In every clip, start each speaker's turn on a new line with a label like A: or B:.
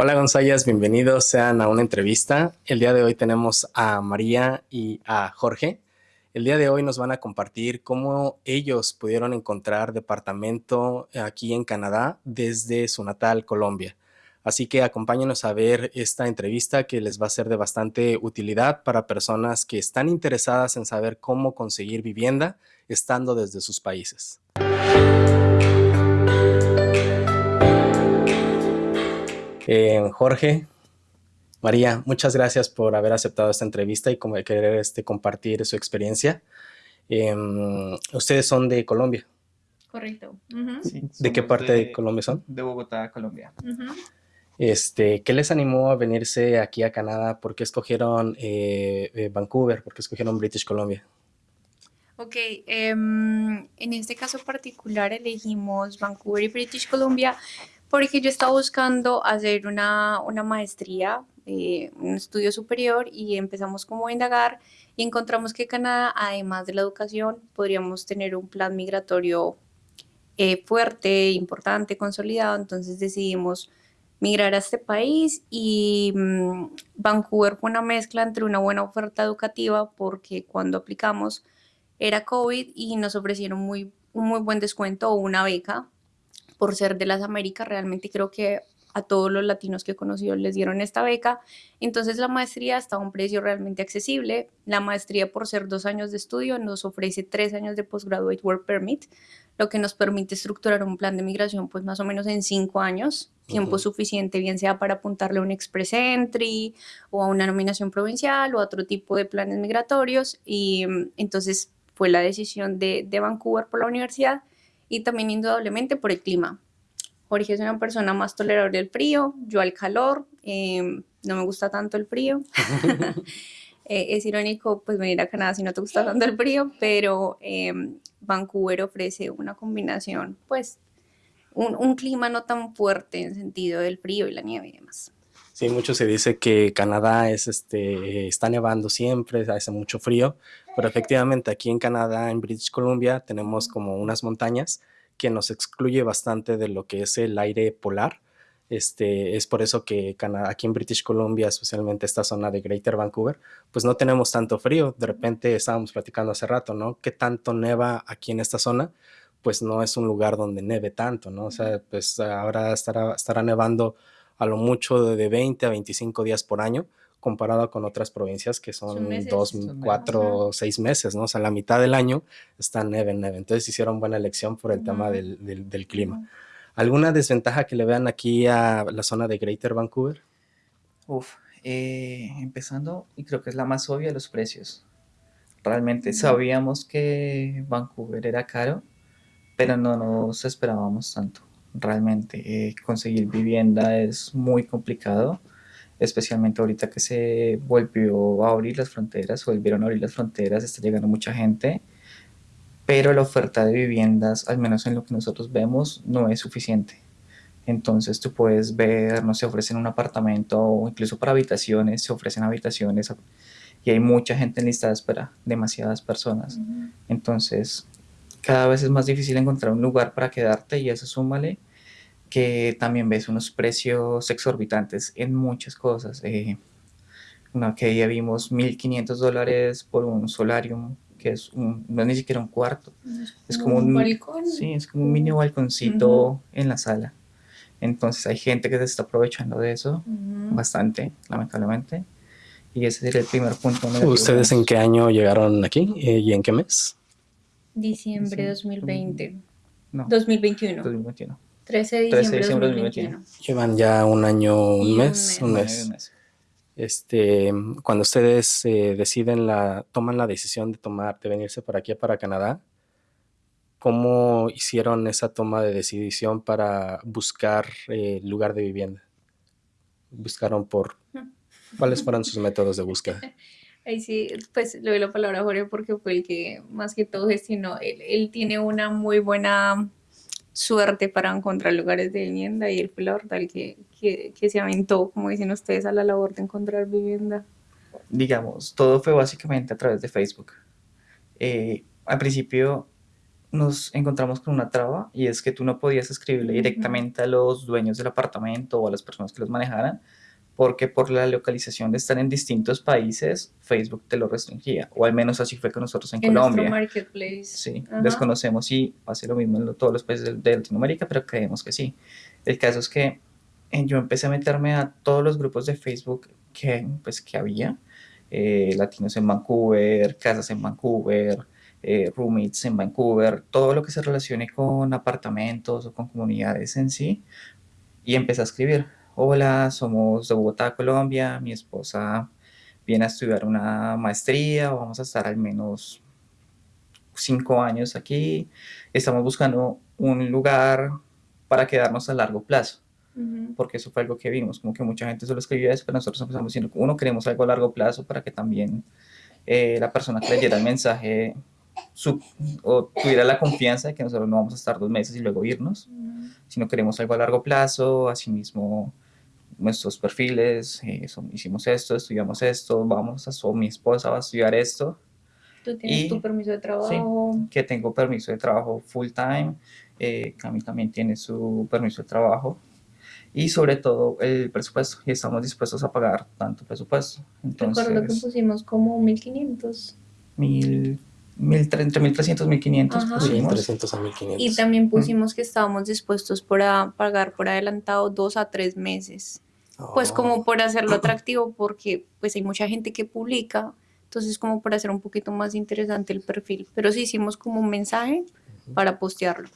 A: Hola González, bienvenidos sean a una entrevista. El día de hoy tenemos a María y a Jorge. El día de hoy nos van a compartir cómo ellos pudieron encontrar departamento aquí en Canadá desde su natal Colombia. Así que acompáñenos a ver esta entrevista que les va a ser de bastante utilidad para personas que están interesadas en saber cómo conseguir vivienda estando desde sus países. Eh, Jorge, María, muchas gracias por haber aceptado esta entrevista y como querer este, compartir su experiencia. Em, ustedes son de Colombia.
B: Correcto.
A: ¿De qué parte de, Colombia son?
C: De Bogotá, Colombia.
A: este, ¿Qué les animó a venirse aquí a Canadá? ¿Por qué escogieron eh, eh, Vancouver? ¿Por qué escogieron British Columbia?
B: Ok, em, en este caso particular elegimos Vancouver y British Columbia porque yo estaba buscando hacer una, maestría, eh, un estudio superior y empezamos como a indagar y encontramos que Canadá, además de la educación, podríamos tener un plan migratorio eh, fuerte, importante, consolidado, entonces decidimos migrar a este país y mm, Vancouver fue una mezcla entre una buena oferta educativa porque cuando aplicamos era COVID y nos ofrecieron muy, un muy buen descuento o una beca por ser de las Américas, realmente creo que a todos los latinos que he conocido les dieron esta beca. Entonces la maestría está a un precio realmente accesible. La maestría por ser dos años de estudio nos ofrece tres años de Postgraduate Work Permit, lo que nos permite estructurar un plan de migración pues más o menos en cinco años, tiempo suficiente bien sea para apuntarle a un Express Entry o a una nominación provincial o a otro tipo de planes migratorios. Y mm, entonces fue la decisión de, de Vancouver por la universidad y también indudablemente por el clima. Jorge es una persona más tolerable al frío, yo al calor, em, no me gusta tanto el frío. Eh, es irónico pues venir a Canadá si no te gusta tanto el frío, pero em, Vancouver ofrece una combinación, pues un, clima no tan fuerte en sentido del frío y la nieve y demás.
A: Sí, mucho se dice que Canadá es, este, está nevando siempre, hace mucho frío, pero efectivamente aquí en Canadá, en British Columbia, tenemos como unas montañas que nos excluye bastante de lo que es el aire polar. Este, es por eso que aquí en British Columbia, especialmente esta zona de Greater Vancouver, pues no tenemos tanto frío. De repente estábamos platicando hace rato, ¿no? ¿Qué tanto neva aquí en esta zona? Pues no es un lugar donde neve tanto, ¿no? O sea, pues ahora estará, estará nevando a lo mucho de 20 a 25 días por año, comparado con otras provincias que son, dos, cuatro, seis meses, ¿no? O sea, la mitad del año está neve en neve. Entonces hicieron buena elección por el tema del, del, clima. ¿Alguna desventaja que le vean aquí a la zona de Greater Vancouver?
C: Uf, eh, empezando, y creo que es la más obvia, los precios. Realmente sabíamos que Vancouver era caro, pero no nos esperábamos tanto. Realmente eh, conseguir vivienda es muy complicado especialmente ahorita que se volvió a abrir las fronteras, volvieron a abrir las fronteras, está llegando mucha gente, pero la oferta de viviendas, al menos en lo que nosotros vemos, no es suficiente. Entonces tú puedes ver, no se ofrecen un apartamento o incluso para habitaciones, se ofrecen habitaciones y hay mucha gente en lista de espera, demasiadas personas. Entonces cada vez es más difícil encontrar un lugar para quedarte y eso súmale que también ves unos precios exorbitantes en muchas cosas. Eh, una que ya vimos 1.500 dólares por un solarium, que es un, no es ni siquiera un cuarto. Es, como un, balcón. Sí, es como un mini balconcito en la sala. Entonces hay gente que se está aprovechando de eso bastante, lamentablemente. Y ese sería el primer punto.
A: ¿Ustedes en qué año llegaron aquí eh, y en qué mes?
B: Diciembre de 2020. No. 2021.
C: 2021.
B: 13 de diciembre, de 2021.
A: Llevan ya un año, un mes, un mes. Este, cuando ustedes eh, deciden la, toman la decisión de tomar, de venirse para aquí, para Canadá, ¿cómo hicieron esa toma de decisión para buscar eh, lugar de vivienda? ¿Buscaron por, cuáles fueron sus métodos de búsqueda?
B: Ahí sí, pues le doy la palabra a Jorge porque fue el que más que todo gestionó. Él, él tiene una muy buena suerte para encontrar lugares de vivienda y él fue la verdad que, que, se aventó, como dicen ustedes, a la labor de encontrar vivienda?
C: Digamos, todo fue básicamente a través de Facebook. Eh, al principio nos encontramos con una traba y es que tú no podías escribirle directamente a los dueños del apartamento o a las personas que los manejaran, porque por la localización de estar en distintos países, Facebook te lo restringía, o al menos así fue con nosotros en
B: En
C: Colombia.
B: marketplace.
C: Sí,
B: Ajá.
C: desconocemos si hace lo mismo en todos los países de, de Latinoamérica, pero creemos que sí. El caso es que eh, yo empecé a meterme a todos los grupos de Facebook que, pues, que había, eh, latinos en Vancouver, casas en Vancouver, eh, roommates en Vancouver, todo lo que se relacione con apartamentos o con comunidades en sí, y empecé a escribir. Hola, somos de Bogotá, Colombia, mi esposa viene a estudiar una maestría, vamos a estar al menos cinco años aquí, estamos buscando un lugar para quedarnos a largo plazo,
B: Ujú.
C: porque eso fue algo que vimos, como que mucha gente solo escribía eso, pero nosotros empezamos diciendo, uno, queremos algo a largo plazo para que también eh, la persona que leyera el mensaje su- o tuviera la confianza de que nosotros no vamos a estar dos meses y luego irnos, sino queremos algo a largo plazo, asimismo nuestros perfiles, eh, son- hicimos esto, estudiamos esto, vamos a, so- mi esposa va a estudiar esto,
B: Tú tienes
C: Y-
B: tu permiso de trabajo.
C: que tengo permiso de trabajo full time, eh, Cami también tiene su permiso de trabajo y sobre todo el presupuesto y estamos dispuestos a pagar tanto presupuesto.
B: Recuerdo que
C: Entonces,
B: pusimos como 1500.
C: mil, mil, tre- entre 1300 y 1500
B: Ajá.
A: Sí,
C: pusimos.
A: 300 a 1500.
B: Y también pusimos que estábamos dispuestos por a pagar por adelantado dos a tres meses. Pues
A: Oh,
B: como por hacerlo atractivo, porque pues hay mucha gente que publica, entonces como para hacer un poquito más interesante el perfil. Pero sí hicimos como un mensaje para postearlo.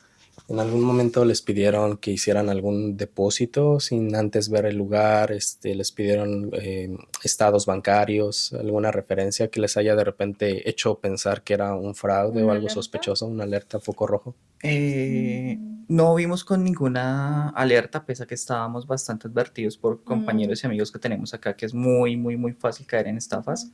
A: ¿En algún momento les pidieron que hicieran algún depósito sin antes ver el lugar? Este, ¿Les pidieron eh, estados bancarios, alguna referencia que les haya de repente hecho pensar que era un fraude o
B: ¿Una
A: algo
B: alerta?
A: sospechoso, una alerta foco rojo?
C: Eh, no vimos con ninguna alerta, pese a que estábamos bastante advertidos por compañeros y amigos que tenemos acá, que es muy, muy, muy fácil caer en estafas.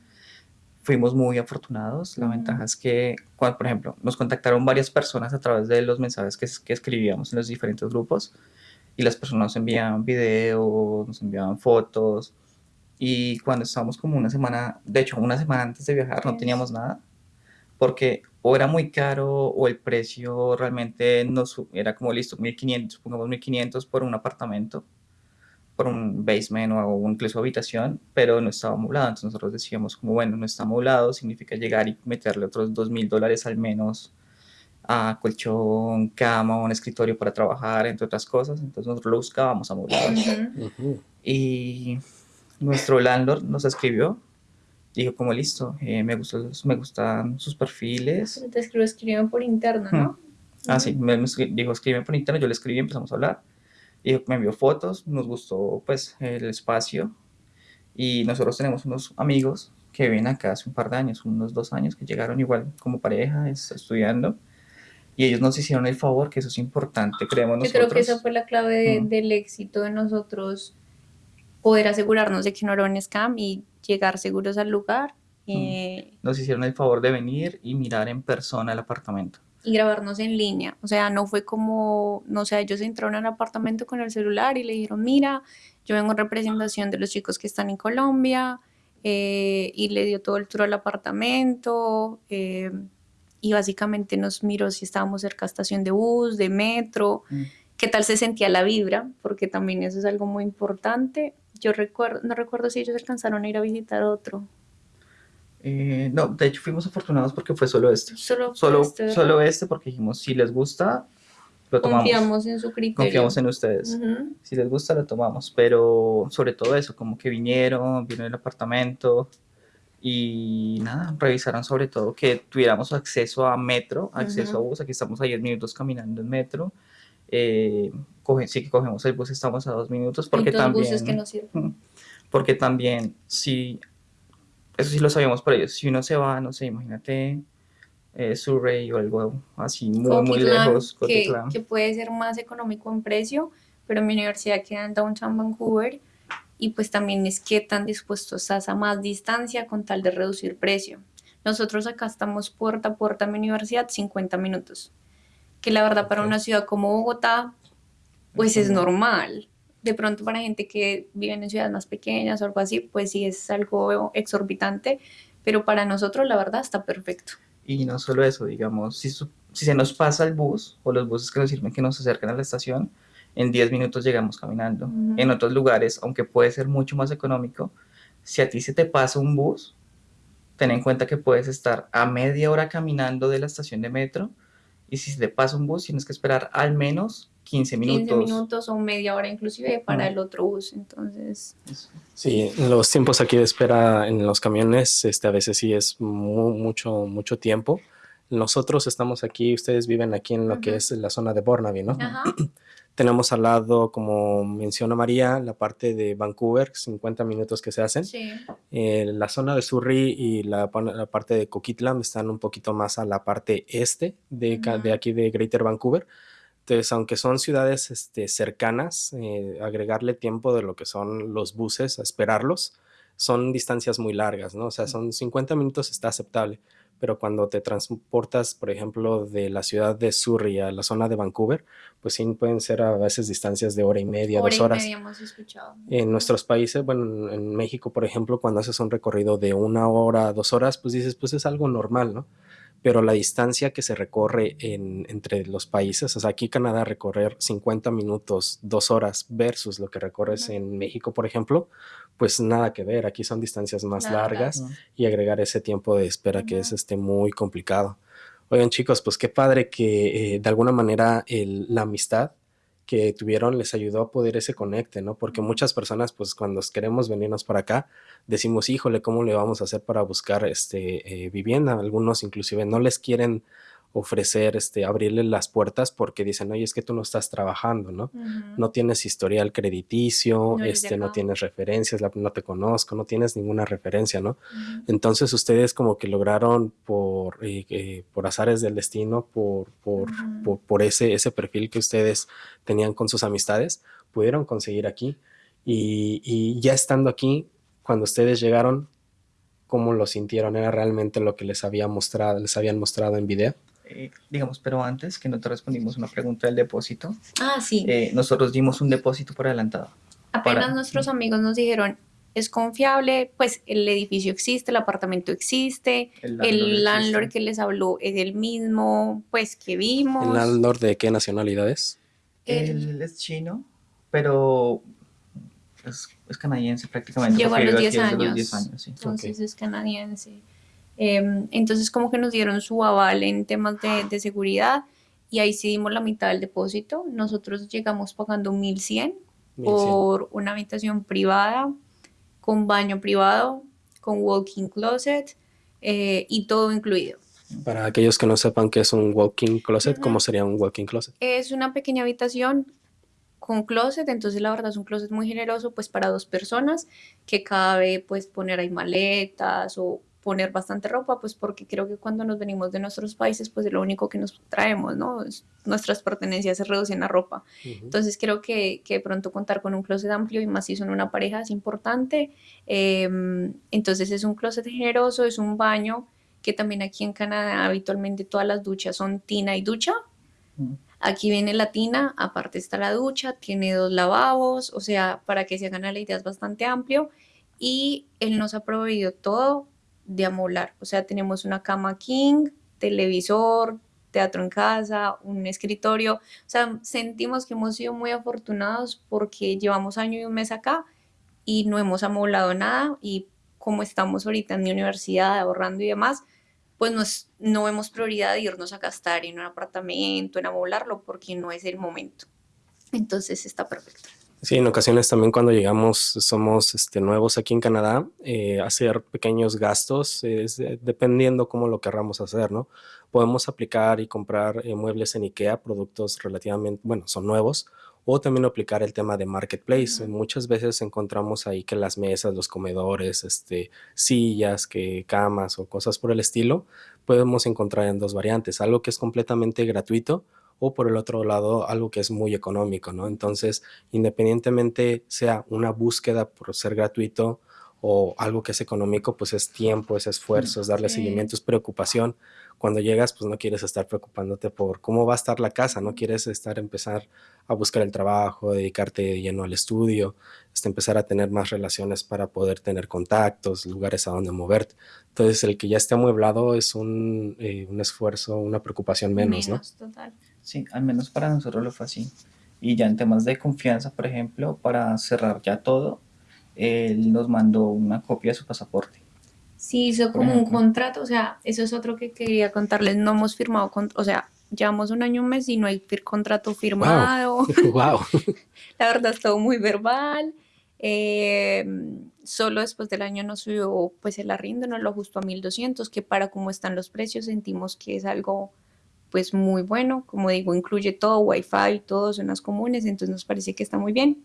C: Fuimos muy afortunados. La
B: Ujú.
C: ventaja es que, cuando, por ejemplo, nos contactaron varias personas a través de los mensajes que, que escribíamos en los diferentes grupos y las personas nos enviaban videos, nos enviaban fotos. Y cuando estábamos como una semana, de hecho, una semana antes de viajar, no teníamos nada porque o era muy caro o el precio realmente no su- era como listo, 1500, supongamos 1500 por un apartamento, por un basement o un- incluso habitación, pero no estaba amoblado. Entonces nosotros decíamos como, bueno, no está amoblado, significa llegar y meterle otros 2000 dólares al menos a colchón, cama, un escritorio para trabajar, entre otras cosas. Entonces nosotros lo buscábamos amoblado.
B: Ujú.
A: Ujú.
C: Y nuestro landlord nos escribió, dijo como listo, eh, me, gustó, me gustan sus perfiles.
B: Te escribo, escriben por interno, ¿no?
C: Ah, sí, me, me dijo escribe por internet, yo le escribí, empezamos a hablar. Dijo, me envió fotos, nos gustó pues el espacio. Y nosotros tenemos unos amigos que viven acá hace un par de años, unos dos años, que llegaron igual como pareja, es- estudiando. Y ellos nos hicieron el favor, que eso es importante, creemos
B: Yo
C: nosotros.
B: creo que esa fue la clave de-
C: Mm.
B: del éxito de nosotros, poder asegurarnos de que no era un scam y llegar seguros al lugar eh,
C: Nos hicieron el favor de venir y mirar en persona el apartamento.
B: Y grabarnos en línea. O sea, no fue como, no sé, ellos entraron al apartamento con el celular y le dijeron, mira, yo vengo en representación de los chicos que están en Colombia eh, y le dio todo el tour al apartamento eh, y básicamente nos miró si estábamos cerca de estación de bus, de metro,
C: Mm.
B: qué tal se sentía la vibra, porque también eso es algo muy importante. Yo recuerdo, no recuerdo si ellos alcanzaron a ir a visitar otro.
C: Eh, no, de hecho fuimos afortunados porque fue solo este.
B: Solo,
C: Solo,
B: este,
C: solo este porque dijimos, si les gusta, lo tomamos.
B: confiamos en su criterio.
C: Confiamos en ustedes.
B: Ujú.
C: Si les gusta, lo tomamos. Pero sobre todo eso, como que vinieron, vieron el apartamento y nada, revisaron sobre todo que tuviéramos acceso a metro, acceso a
B: Ujú.
C: bus. Aquí estamos a 10 minutos caminando en metro. Eh, coge- sí que cogemos el bus, estamos a dos minutos porque también...
B: buses que nos sirven.
C: Porque también, si, eso sí lo sabíamos por ellos, si uno se va, no sé, imagínate eh, Surrey o algo así muy, muy lejos,
B: que, que puede ser más económico en precio, pero mi universidad queda en Downtown Vancouver y pues también es que tan dispuestos estás a más distancia con tal de reducir precio. Nosotros acá estamos puerta a puerta a mi universidad 50 minutos, que la verdad para una ciudad como Bogotá pues es normal. De pronto para gente que vive en ciudades más pequeñas o algo así, pues sí es algo exorbitante, pero para nosotros la verdad está perfecto.
C: Y no solo eso, digamos, si, si se nos pasa el bus o los buses que nos sirven que nos acercan a la estación, en 10 minutos llegamos caminando. En otros lugares, aunque puede ser mucho más económico, si a ti se te pasa un bus, ten en cuenta que puedes estar a media hora caminando de la estación de metro y si se te pasa un bus tienes que esperar al menos 15 minutos.
B: 15 minutos o media hora inclusive para el otro bus, entonces...
A: Sí, los tiempos aquí de espera en los camiones este, a veces sí es mucho, mucho tiempo. Nosotros estamos aquí, ustedes viven aquí en lo que es la zona de Burnaby, ¿no? Ajá. Tenemos al lado, como menciona María, la parte de Vancouver, 50 minutos que se hacen. Sí. Eh, la zona de Surrey y la, parte de Coquitlam están un poquito más a la parte este de, de aquí de Greater Vancouver. Entonces, aunque son ciudades este, cercanas, eh, agregarle tiempo de lo que son los buses a esperarlos, son distancias muy largas, ¿no? O sea, son 50 minutos está aceptable pero cuando te transportas, por ejemplo, de la ciudad de Surrey a la zona de Vancouver, pues sí pueden ser a veces distancias de hora y media, dos horas.
B: Media hemos escuchado.
A: En nuestros países, bueno, en México, por ejemplo, cuando haces un recorrido de una hora, dos horas, pues dices, pues es algo normal, ¿no? Pero la distancia que se recorre en, entre los países, o sea, aquí Canadá recorrer 50 minutos, dos horas versus lo que recorres en México, por ejemplo, pues nada que ver, aquí son distancias más largas y agregar ese tiempo de espera que es este, muy complicado. Oigan chicos, pues qué padre que eh, de alguna manera la amistad que tuvieron les ayudó a poder ese conecte, ¿no? Porque muchas personas, pues cuando queremos venirnos para acá, decimos, híjole, ¿cómo le vamos a hacer para buscar este, eh, vivienda? Algunos inclusive no les quieren ofrecer, este, abrirle las puertas porque dicen, oye, es que tú no estás trabajando, ¿no? No tienes historial crediticio, no este, no tienes referencias, no te conozco, no tienes ninguna referencia, ¿no? Entonces ustedes como que lograron por, eh, eh, por azares del destino, por, por, por, ese, ese perfil que ustedes tenían con sus amistades, pudieron conseguir aquí. Y, y ya estando aquí, cuando ustedes llegaron, ¿cómo lo sintieron? ¿Era realmente lo que les había mostrado, les habían mostrado en video?
C: Eh, digamos, pero antes que no te respondimos una pregunta del depósito.
B: Ah, sí.
C: Eh, nosotros dimos un depósito por adelantado.
B: Apenas nuestros amigos nos dijeron, es confiable, pues el edificio existe, el apartamento existe, el landlord, que les habló es el mismo, pues que vimos.
A: ¿El landlord de qué nacionalidad es?
C: Él es chino, pero es, canadiense prácticamente.
B: Llegó a los 10 años. Entonces es canadiense. Em, entonces como que nos dieron su aval en temas de, seguridad y ahí sí dimos la mitad del depósito. Nosotros llegamos pagando 1100 por una habitación privada, con baño privado, con walking closet eh, y todo incluido.
A: Para aquellos que no sepan qué es un walking closet, ¿cómo sería un walking closet?
B: Es una pequeña habitación con closet, entonces la verdad es un closet muy generoso pues para dos personas que cabe pues poner ahí maletas o poner bastante ropa, pues porque creo que cuando nos venimos de nuestros países, pues es lo único que nos traemos, ¿no? nuestras pertenencias se reducen a ropa. Entonces creo que, que pronto contar con un closet amplio y más si son una pareja es importante. Em, entonces es un closet generoso, es un baño que también aquí en Canadá habitualmente todas las duchas son tina y ducha. Aquí viene la tina, aparte está la ducha, tiene dos lavabos, o sea, para que se hagan la idea es bastante amplio. Y él nos ha proveído todo de amoblar. O sea, tenemos una cama king, televisor, teatro en casa, un escritorio. O sea, sentimos que hemos sido muy afortunados porque llevamos año y un mes acá y no hemos amoblado nada y como estamos ahorita en mi universidad ahorrando y demás, pues no vemos prioridad de irnos a gastar en un apartamento, en amoblarlo, porque no es el momento. Entonces está perfecto.
A: Sí, en ocasiones también cuando llegamos, somos este, nuevos aquí en Canadá, eh, hacer pequeños gastos, es, dependiendo cómo lo querramos hacer, ¿no? Podemos aplicar y comprar eh, muebles en IKEA, productos relativamente, bueno, son nuevos, o también aplicar el tema de marketplace. Muchas veces encontramos ahí que las mesas, los comedores, este, sillas, que camas o cosas por el estilo, podemos encontrar en dos variantes, algo que es completamente gratuito o por el otro lado algo que es muy económico, ¿no? Entonces, independientemente sea una búsqueda por ser gratuito o algo que es económico, pues es tiempo, es esfuerzo, es darle seguimiento, es preocupación. cuando llegas pues no quieres estar preocupándote por cómo va a estar la casa, no quieres estar empezar a buscar el trabajo, dedicarte lleno al estudio, hasta empezar a tener más relaciones para poder tener contactos, lugares a donde moverte. Entonces el que ya esté amueblado es un, eh, un esfuerzo, una preocupación menos,
B: Menos, total.
C: Sí, al menos para nosotros lo fue así. Y ya en temas de confianza, por ejemplo, para cerrar ya todo, él nos mandó una copia de su pasaporte.
B: Sí, hizo
C: Por
B: como un contrato, o sea, eso es otro que quería contarles, no hemos firmado, con, o sea, llevamos un año, un mes y no hay fir- contrato firmado,
A: ¿no? wow.
B: la verdad es todo muy verbal, eh, solo después del año nos subió pues el arriendo, nos lo ajustó a 1200, que para cómo están los precios sentimos que es algo pues muy bueno, como digo, incluye todo, wifi, todo, zonas comunes, entonces nos parece que está muy bien.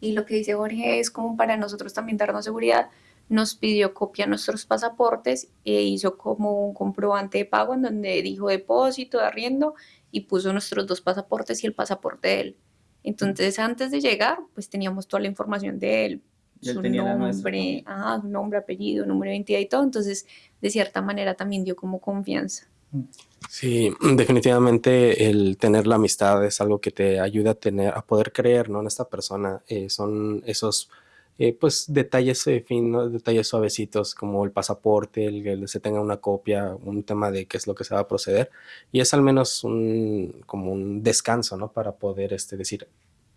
B: Y lo que dice Jorge es como para nosotros también darnos seguridad, nos pidió copia de nuestros pasaportes e hizo como un comprobante de pago en donde dijo depósito de arriendo y puso nuestros dos pasaportes y el pasaporte de él. Entonces, antes de llegar, pues teníamos toda la información de él, su nombre, su nombre, apellido, número de identidad y todo. Entonces, de cierta manera también dio como confianza.
A: Sí, definitivamente el tener la amistad es algo que te ayuda a tener, a poder creer, ¿no? En esta persona. Eh, son esos, eh, pues, detalles eh, finos, detalles suavecitos, como el pasaporte, el que se tenga una copia, un tema de qué es lo que se va a proceder. Y es al menos un, como un descanso, ¿no? Para poder, este, decir,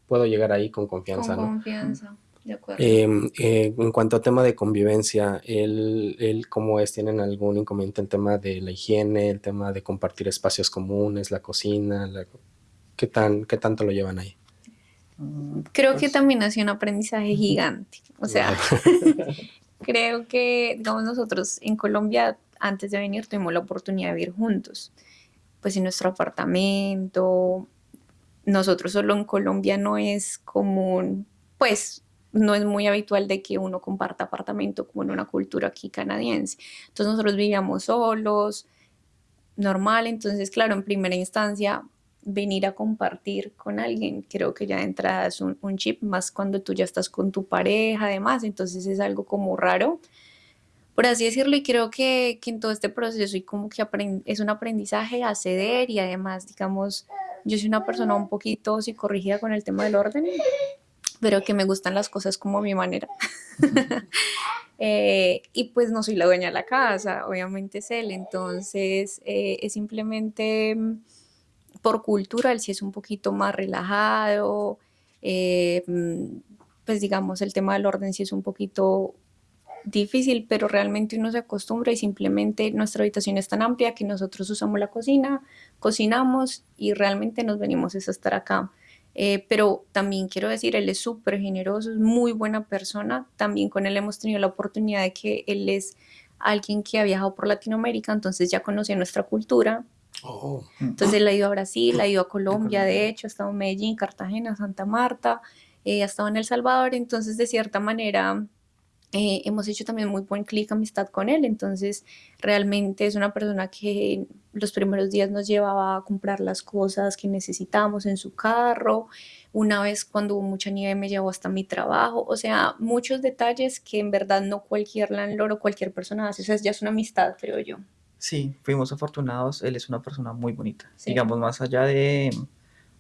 A: puedo llegar ahí con confianza,
B: con
A: ¿no?
B: confianza, de acuerdo.
A: Em, eh, en cuanto a tema de convivencia, él, él cómo es, ¿tienen algún inconveniente en tema de la higiene, el tema de compartir espacios comunes, la cocina? la- ¿qué, tan, ¿Qué tanto lo llevan ahí?
C: Mm,
B: Creo que
C: pues,
B: también ha sido un aprendizaje gigante. O sea, creo que, digamos, nosotros en Colombia, antes de venir, tuvimos la oportunidad de vivir juntos. Pues en nuestro apartamento, nosotros solo en Colombia no es común, pues no es muy habitual de que uno comparta apartamento como en una cultura aquí canadiense. Entonces nosotros vivíamos solos, normal, entonces claro, en primera instancia venir a compartir con alguien, creo que ya es un, un chip, más cuando tú ya estás con tu pareja, además, entonces es algo como raro, por así decirlo, y creo que, que en todo este proceso y como que es un aprendizaje a ceder y además, digamos, yo soy una persona un poquito psicorrígida con el tema del orden, pero que me gustan las cosas como a mi manera. Eh, y pues no soy la dueña de la casa, obviamente es él, entonces eh, es simplemente mm, por cultura, él sí es un poquito más relajado, eh, mm, pues digamos el tema del orden sí es un poquito difícil, pero realmente uno se acostumbra y simplemente nuestra habitación es tan amplia que nosotros usamos la cocina, cocinamos y realmente nos venimos a estar acá. Eh, pero también quiero decir, él es súper generoso, es muy buena persona. También con él hemos tenido la oportunidad de que él es alguien que ha viajado por Latinoamérica, entonces ya conocía nuestra cultura.
A: Oh,
B: Entonces él ha ido a Brasil, ha ido a Colombia, de hecho, ha estado en Medellín, Cartagena, Santa Marta, eh, ha estado en El Salvador, entonces de cierta manera eh, hemos hecho también muy buen clic, amistad con él, entonces realmente es una persona que los primeros días nos llevaba a comprar las cosas que necesitábamos en su carro, una vez cuando hubo mucha nieve me llevó hasta mi trabajo, o sea, muchos detalles que en verdad no cualquier landlord o cualquier persona hace, o sea, ya es una amistad, creo yo.
C: Sí, fuimos afortunados. Él es una persona muy bonita.
B: Sí.
C: Digamos, más allá de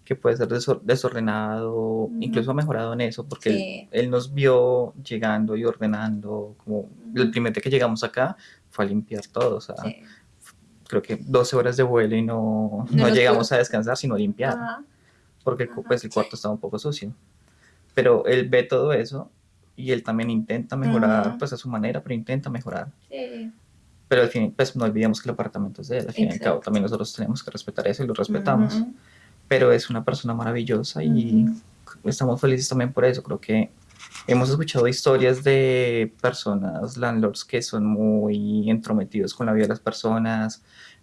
C: que puede ser desor- desordenado, incluso ha mejorado en eso, porque él-
B: Sí.
C: él, nos vio llegando y ordenando. Como el primer día que llegamos acá fue a limpiar todo. O sea,
B: Sí.
C: creo que 12 horas de vuelo y no,
B: No
C: no llegamos
B: pudo-
C: a descansar, sino a limpiar,
B: Ajá.
C: porque el pues, el cuarto estaba un poco sucio. Pero él ve todo eso y él también intenta mejorar, pues a su manera, pero intenta mejorar.
B: Sí.
C: Pero al fin, pues no olvidemos que el apartamento es de él. Al fin y al cabo,
B: Exacto.
C: también nosotros tenemos que respetar eso y lo respetamos. Pero es una persona maravillosa y estamos felices también por eso. Creo que hemos escuchado historias de personas, landlords, que son muy entrometidos con la vida de las personas,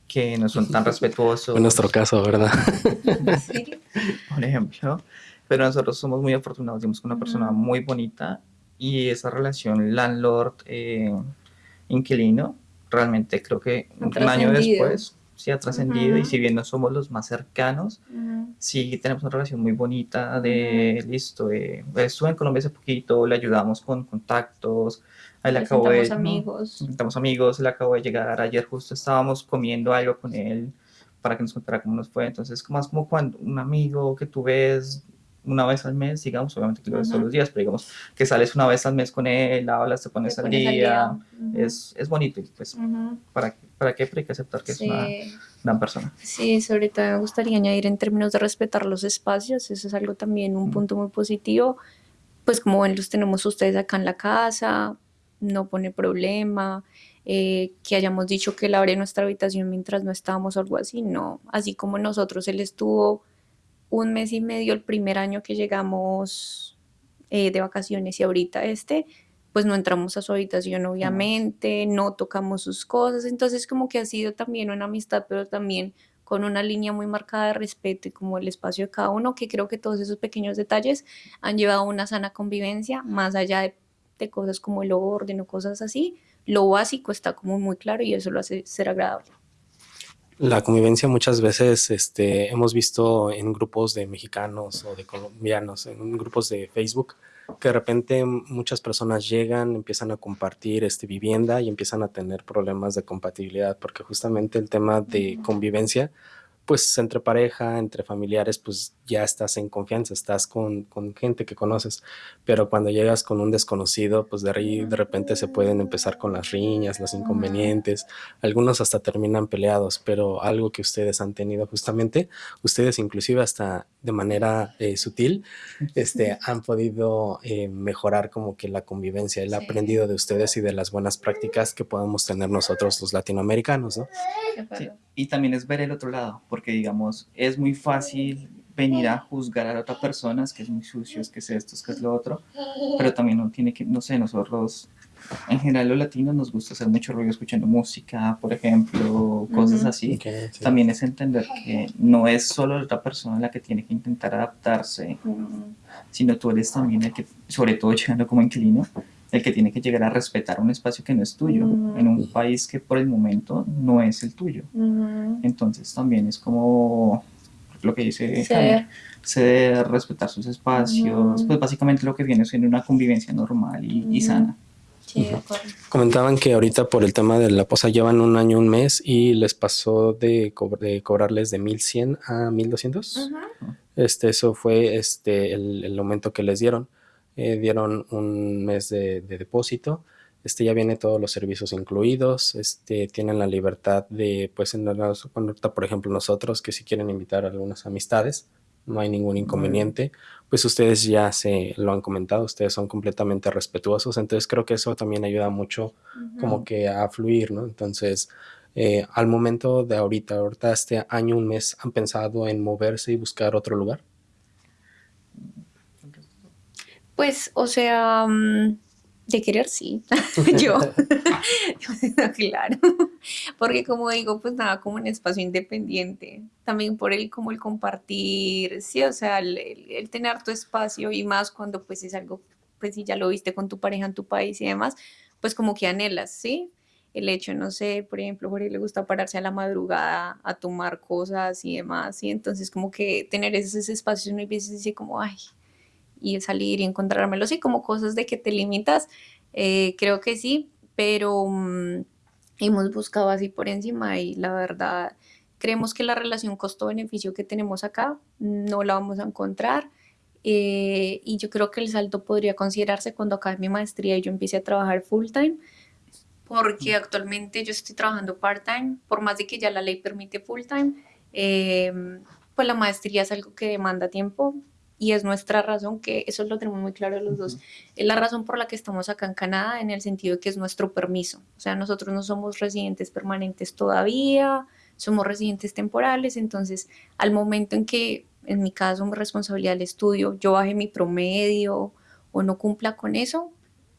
C: que no son tan respetuosos,
A: en nuestro caso, ¿verdad?
B: Sí.
C: por ejemplo. Pero nosotros somos muy afortunados, digamos, con una persona muy bonita y esa relación landlord-inquilino, realmente creo que un año después sí ha trascendido y si bien no somos los más cercanos,
B: Ujú.
C: sí tenemos una relación muy bonita de, listo, eh, estuve en Colombia hace poquito, le ayudamos con contactos, ahí le acabo de...
B: Amigos.
C: Estamos amigos, le acabo de llegar, ayer justo estábamos comiendo algo con él para que nos contara cómo nos fue, entonces más como cuando un amigo que tú ves una vez al mes, digamos, obviamente que lo ves todos los días, pero digamos que sales una vez al mes con él, hablas, te pones,
B: Te
C: al,
B: pones al
C: día,
B: día. Ujú.
C: es, es bonito y pues. ¿para, qué- ¿para qué? Pero hay que aceptar que es una
B: Sí.
C: gran persona.
B: Sí, sobre todo me gustaría añadir en términos de respetar los espacios, eso es algo también un punto muy positivo, pues como ven los tenemos ustedes acá en la casa, no pone problema, eh, que hayamos dicho que él abre nuestra habitación mientras no estábamos o algo así, no, así como nosotros, él estuvo un mes y medio el primer año que llegamos eh, de vacaciones y ahorita este, pues no entramos a su habitación obviamente, no tocamos sus cosas, entonces como que ha sido también una amistad, pero también con una línea muy marcada de respeto y como el espacio de cada uno, que creo que todos esos pequeños detalles han llevado a una sana convivencia, más allá de, de cosas como el orden o cosas así, lo básico está como muy claro y eso lo hace ser agradable.
A: La convivencia muchas veces este, hemos visto en grupos de mexicanos o de colombianos, en grupos de Facebook, que de repente muchas personas llegan, empiezan a compartir este, vivienda y empiezan a tener problemas de compatibilidad, porque justamente el tema de convivencia, pues entre pareja, entre familiares, pues ya estás en confianza, estás con, con gente que conoces, pero cuando llegas con un desconocido, pues de ahí de repente se pueden empezar con las riñas, los inconvenientes, algunos hasta terminan peleados, pero algo que ustedes han tenido justamente, ustedes inclusive hasta de manera eh, sutil, este, han podido eh, mejorar como que la convivencia, el
B: Sí.
A: aprendido de ustedes y de las buenas prácticas que podemos tener nosotros los latinoamericanos, ¿no?
C: Sí, Y también es ver el otro lado, porque digamos, es muy fácil venir a juzgar a la otra persona, es que es muy sucio, es que es esto, es que es lo otro, pero también uno tiene que, no sé, nosotros, en general los latinos nos gusta hacer mucho ruido escuchando música, por ejemplo, cosas
B: Ujú.
C: así.
A: Ok, sí.
C: También es entender que no es solo la otra persona la que tiene que intentar adaptarse,
B: Ujú.
C: sino tú eres también el que, sobre todo llegando como inquilino, el que tiene que llegar a respetar un espacio que no es tuyo, en un país que por el momento no es el tuyo. Entonces también es como lo que dice ceder, respetar sus espacios, pues básicamente lo que viene siendo una convivencia normal y, sana.
B: Sí.
A: Comentaban que ahorita por el tema de la posa llevan un año, un mes y les pasó de, co- de cobrarles de 1100 a 1200.
B: Ujú.
A: Este, eso fue este, el, el aumento que les dieron. Eh, dieron un mes de, de depósito. Este, ya viene todos los servicios incluidos. Este, tienen la libertad de, pues, en la ahorita, por ejemplo, nosotros que si quieren invitar a algunas amistades, no hay ningún inconveniente. Pues ustedes ya se lo han comentado, ustedes son completamente respetuosos. Entonces creo que eso también ayuda mucho como que a fluir, ¿no? Entonces, eh, al momento de ahorita, ahorita este año, un mes, ¿han pensado en moverse y buscar otro lugar?
B: Pues, o sea, mm, de querer sí, yo, claro, porque como digo, pues nada, como un espacio independiente, también por el, como el compartir, sí, o sea, el, tener tu espacio y más cuando pues es algo, pues si ya lo viste con tu pareja en tu país y demás, pues como que anhelas, ¿sí? El hecho, no sé, por ejemplo, Jorge le gusta pararse a la madrugada a tomar cosas y demás, y entonces como que tener esos espacios uno veces dice como, ay, y salir y encontrármelo, sí, como cosas de que te limitas, eh, creo que sí, pero mm, hemos buscado así por encima y la verdad creemos que la relación costo-beneficio que tenemos acá no la vamos a encontrar eh, y yo creo que el salto podría considerarse cuando acabe mi maestría y yo empiece a trabajar full time porque actualmente yo estoy trabajando part-time, por más de que ya la ley permite full-time, eh, pues la maestría es algo que demanda tiempo y es nuestra razón, que eso lo tenemos muy claro los dos, es la razón por la que estamos acá en Canadá en el sentido de que es nuestro permiso. O sea, nosotros no somos residentes permanentes todavía, somos residentes temporales, entonces al momento en que, en mi caso, mi responsabilidad del estudio, yo baje mi promedio o no cumpla con eso,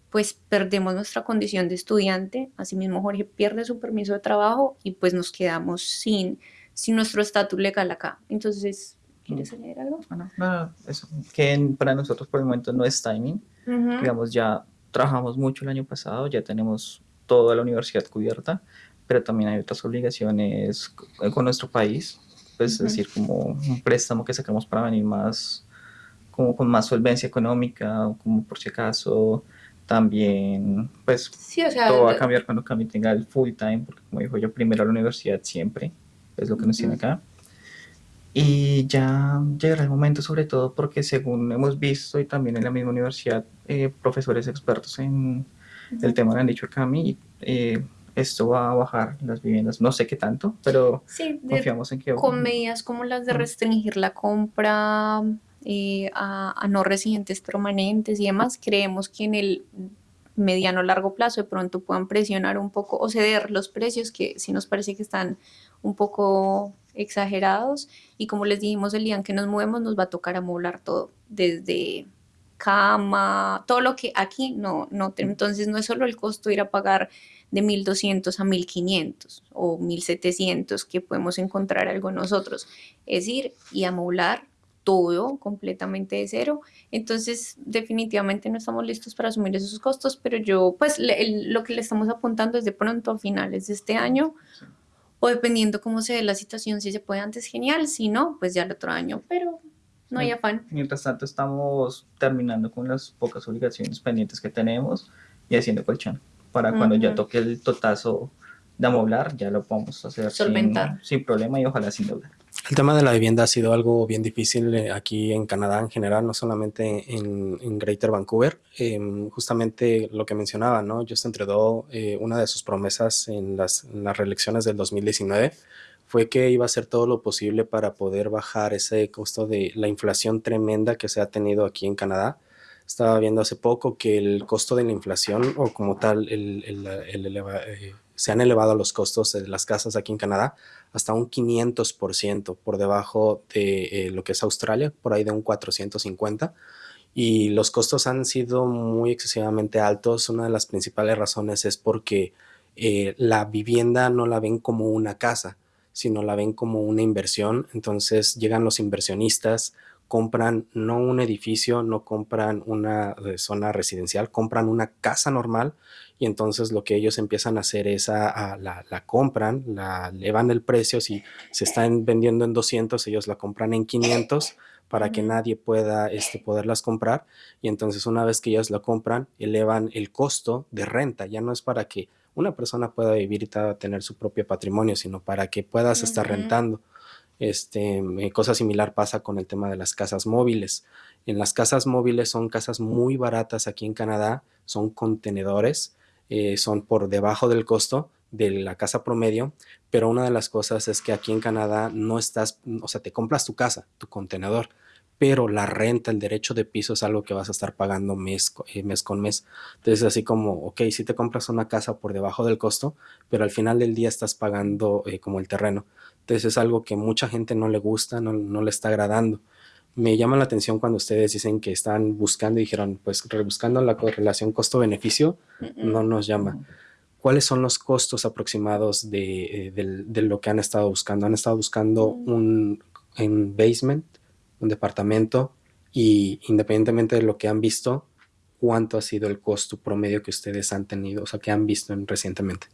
B: pues perdemos nuestra condición de estudiante, asimismo Jorge pierde su permiso de trabajo y pues nos quedamos sin, sin nuestro estatus legal acá. Entonces, ¿quieres añadir algo?
C: Bueno, no, eso, que para nosotros por el momento no es timing,
B: Ujú.
C: digamos ya trabajamos mucho el año pasado, ya tenemos toda la universidad cubierta, pero también hay otras obligaciones con nuestro país, pues es decir, como un préstamo que sacamos para venir más, como con más solvencia económica, o como por si acaso también, pues todo va a cambiar cuando Cami tenga el full time, porque como dijo yo, primero la universidad siempre, es lo que nos tiene acá. Y ya llegará el momento, sobre todo porque según hemos visto y también en la misma universidad, eh, profesores expertos en el tema han dicho a Cami, eh, esto va a bajar las viviendas. No sé qué tanto, pero confiamos en que...
B: Con medidas como las de restringir la compra eh, a, no residentes permanentes y demás, creemos que en el mediano largo plazo de pronto puedan presionar un poco o ceder los precios que sí nos parece que están un poco exagerados. Y como les dijimos el día en que nos movemos nos va a tocar amoblar todo, desde cama, todo lo que aquí no, no, entonces no es solo el costo ir a pagar de 1200 a 1500 o 1700 que podemos encontrar algo nosotros, es ir y amoblar todo completamente de cero. Entonces, definitivamente no estamos listos para asumir esos costos, pero yo, pues, lo que le estamos apuntando es de pronto a finales de este año o dependiendo cómo se dé la situación, si se puede antes, genial, si no, pues ya el otro año, pero no hay afán.
C: Mientras tanto, estamos terminando con las pocas obligaciones pendientes que tenemos y haciendo colchón, para cuando ya toque el totazo de amoblar, ya lo podemos hacer sin, sin, problema y ojalá sin deuda.
A: El tema de la vivienda ha sido algo bien difícil eh, aquí en Canadá en general, no solamente en, Greater Vancouver. Em, justamente lo que mencionaba, ¿no? Justin Trudeau, eh, una de sus promesas en las, reelecciones del 2019 fue que iba a hacer todo lo posible para poder bajar ese costo de la inflación tremenda que se ha tenido aquí en Canadá. Estaba viendo hace poco que el costo de la inflación o como tal el, eh, se han elevado los costos de las casas aquí en Canadá hasta un 500% por debajo de eh, lo que es Australia, por ahí de un 450. Y los costos han sido muy excesivamente altos. Una de las principales razones es porque eh, la vivienda no la ven como una casa, sino la ven como una inversión. Entonces llegan los inversionistas, compran no un edificio, no compran una eh, zona residencial, compran una casa normal y entonces lo que ellos empiezan a hacer es a, la, compran, la elevan el precio, si se están vendiendo en 200, ellos la compran en 500 para que nadie pueda este, poderlas comprar y entonces una vez que ellos la compran, elevan el costo de renta, ya no es para que una persona pueda vivir y tener su propio patrimonio, sino para que puedas estar rentando. Este, eh, cosa similar pasa con el tema de las casas móviles. En las casas móviles son casas muy baratas aquí en Canadá, son contenedores, eh, son por debajo del costo de la casa promedio, pero una de las cosas es que aquí en Canadá no estás, o sea, te compras tu casa, tu contenedor, pero la renta, el derecho de piso es algo que vas a estar pagando mes, eh, mes con mes. Entonces, así como, ok, si te compras una casa por debajo del costo, pero al final del día estás pagando como el terreno. Entonces es algo que mucha gente no le gusta, no, le está agradando. Me llama la atención cuando ustedes dicen que están buscando y dijeron, pues rebuscando la correlación costo-beneficio, no nos llama. ¿Cuáles son los costos aproximados de, eh, lo que han estado buscando? ¿Han estado buscando mm. un, un basement, un departamento? Y independientemente de lo que han visto, ¿cuánto ha sido el costo promedio que ustedes han tenido, o sea, que han visto recientemente?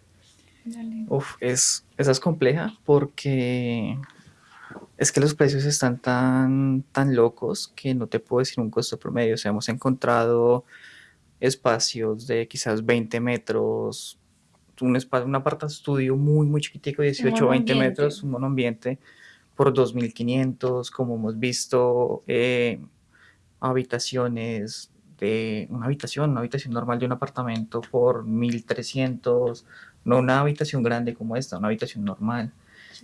C: Uf, es, esa es compleja porque es que los precios están tan, tan locos que no te puedo decir un costo promedio. O sea, hemos encontrado espacios de quizás 20 metros, un, espacio, un aparta estudio muy, muy chiquitico, 18 o 20 metros, un monoambiente por 2.500, como hemos visto, eh, habitaciones de una habitación, una habitación normal de un apartamento por 1.300, no una habitación grande como esta, una habitación normal.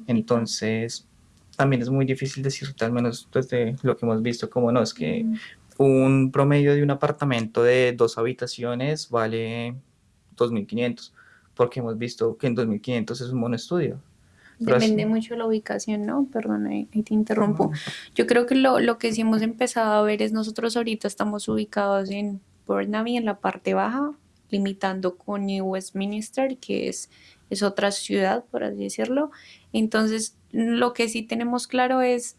C: Entonces, también es muy difícil decirte, al menos desde lo que hemos visto, como no, es que un promedio de un apartamento de dos habitaciones vale 2.500, porque hemos visto que en 2.500 es un monoestudio.
B: Depende mucho de la ubicación, ¿no? Perdón, ahí, te interrumpo. Yo creo que lo, lo, que sí hemos empezado a ver es nosotros ahorita estamos ubicados en Burnaby, en la parte baja, limitando con New Westminster, que es, es otra ciudad, por así decirlo. Entonces, lo que sí tenemos claro es,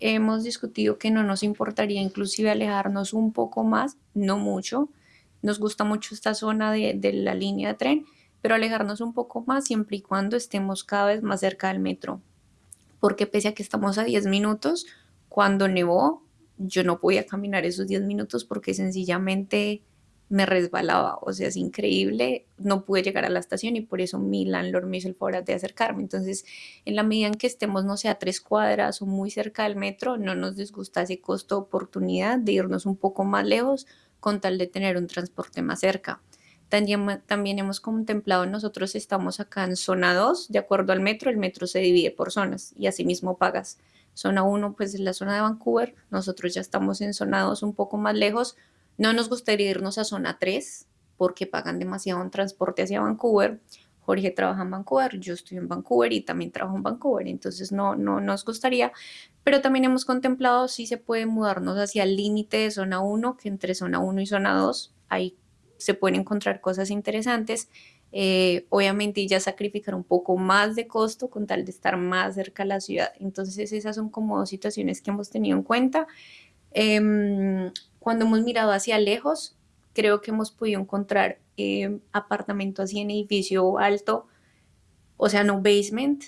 B: hemos discutido que no nos importaría inclusive alejarnos un poco más, no mucho. Nos gusta mucho esta zona de, de la línea de tren, pero alejarnos un poco más siempre y cuando estemos cada vez más cerca del metro. Porque pese a que estamos a 10 minutos, cuando nevó, yo no podía caminar esos 10 minutos porque sencillamente me resbalaba, o sea, es increíble, no pude llegar a la estación y por eso mi landlord me hizo el favor de acercarme. Entonces, en la medida en que estemos, no sé, a tres cuadras o muy cerca del metro, no nos disgusta ese costo-oportunidad de irnos un poco más lejos con tal de tener un transporte más cerca. También, también hemos contemplado, nosotros estamos acá en zona 2, de acuerdo al metro, el metro se divide por zonas y asimismo pagas. Zona 1, pues es la zona de Vancouver, nosotros ya estamos en zona 2 un poco más lejos, no nos gustaría irnos a zona 3 porque pagan demasiado en transporte hacia Vancouver. Jorge trabaja en Vancouver, yo estoy en Vancouver y también trabajo en Vancouver, entonces no, no nos gustaría, pero también hemos contemplado si se puede mudarnos hacia el límite de zona 1, que entre zona 1 y zona 2 ahí se pueden encontrar cosas interesantes. Eh, obviamente ya sacrificar un poco más de costo con tal de estar más cerca a la ciudad. Entonces esas son como dos situaciones que hemos tenido en cuenta. Em, cuando hemos mirado hacia lejos, creo que hemos podido encontrar eh, apartamento así en edificio alto, o sea, no basement,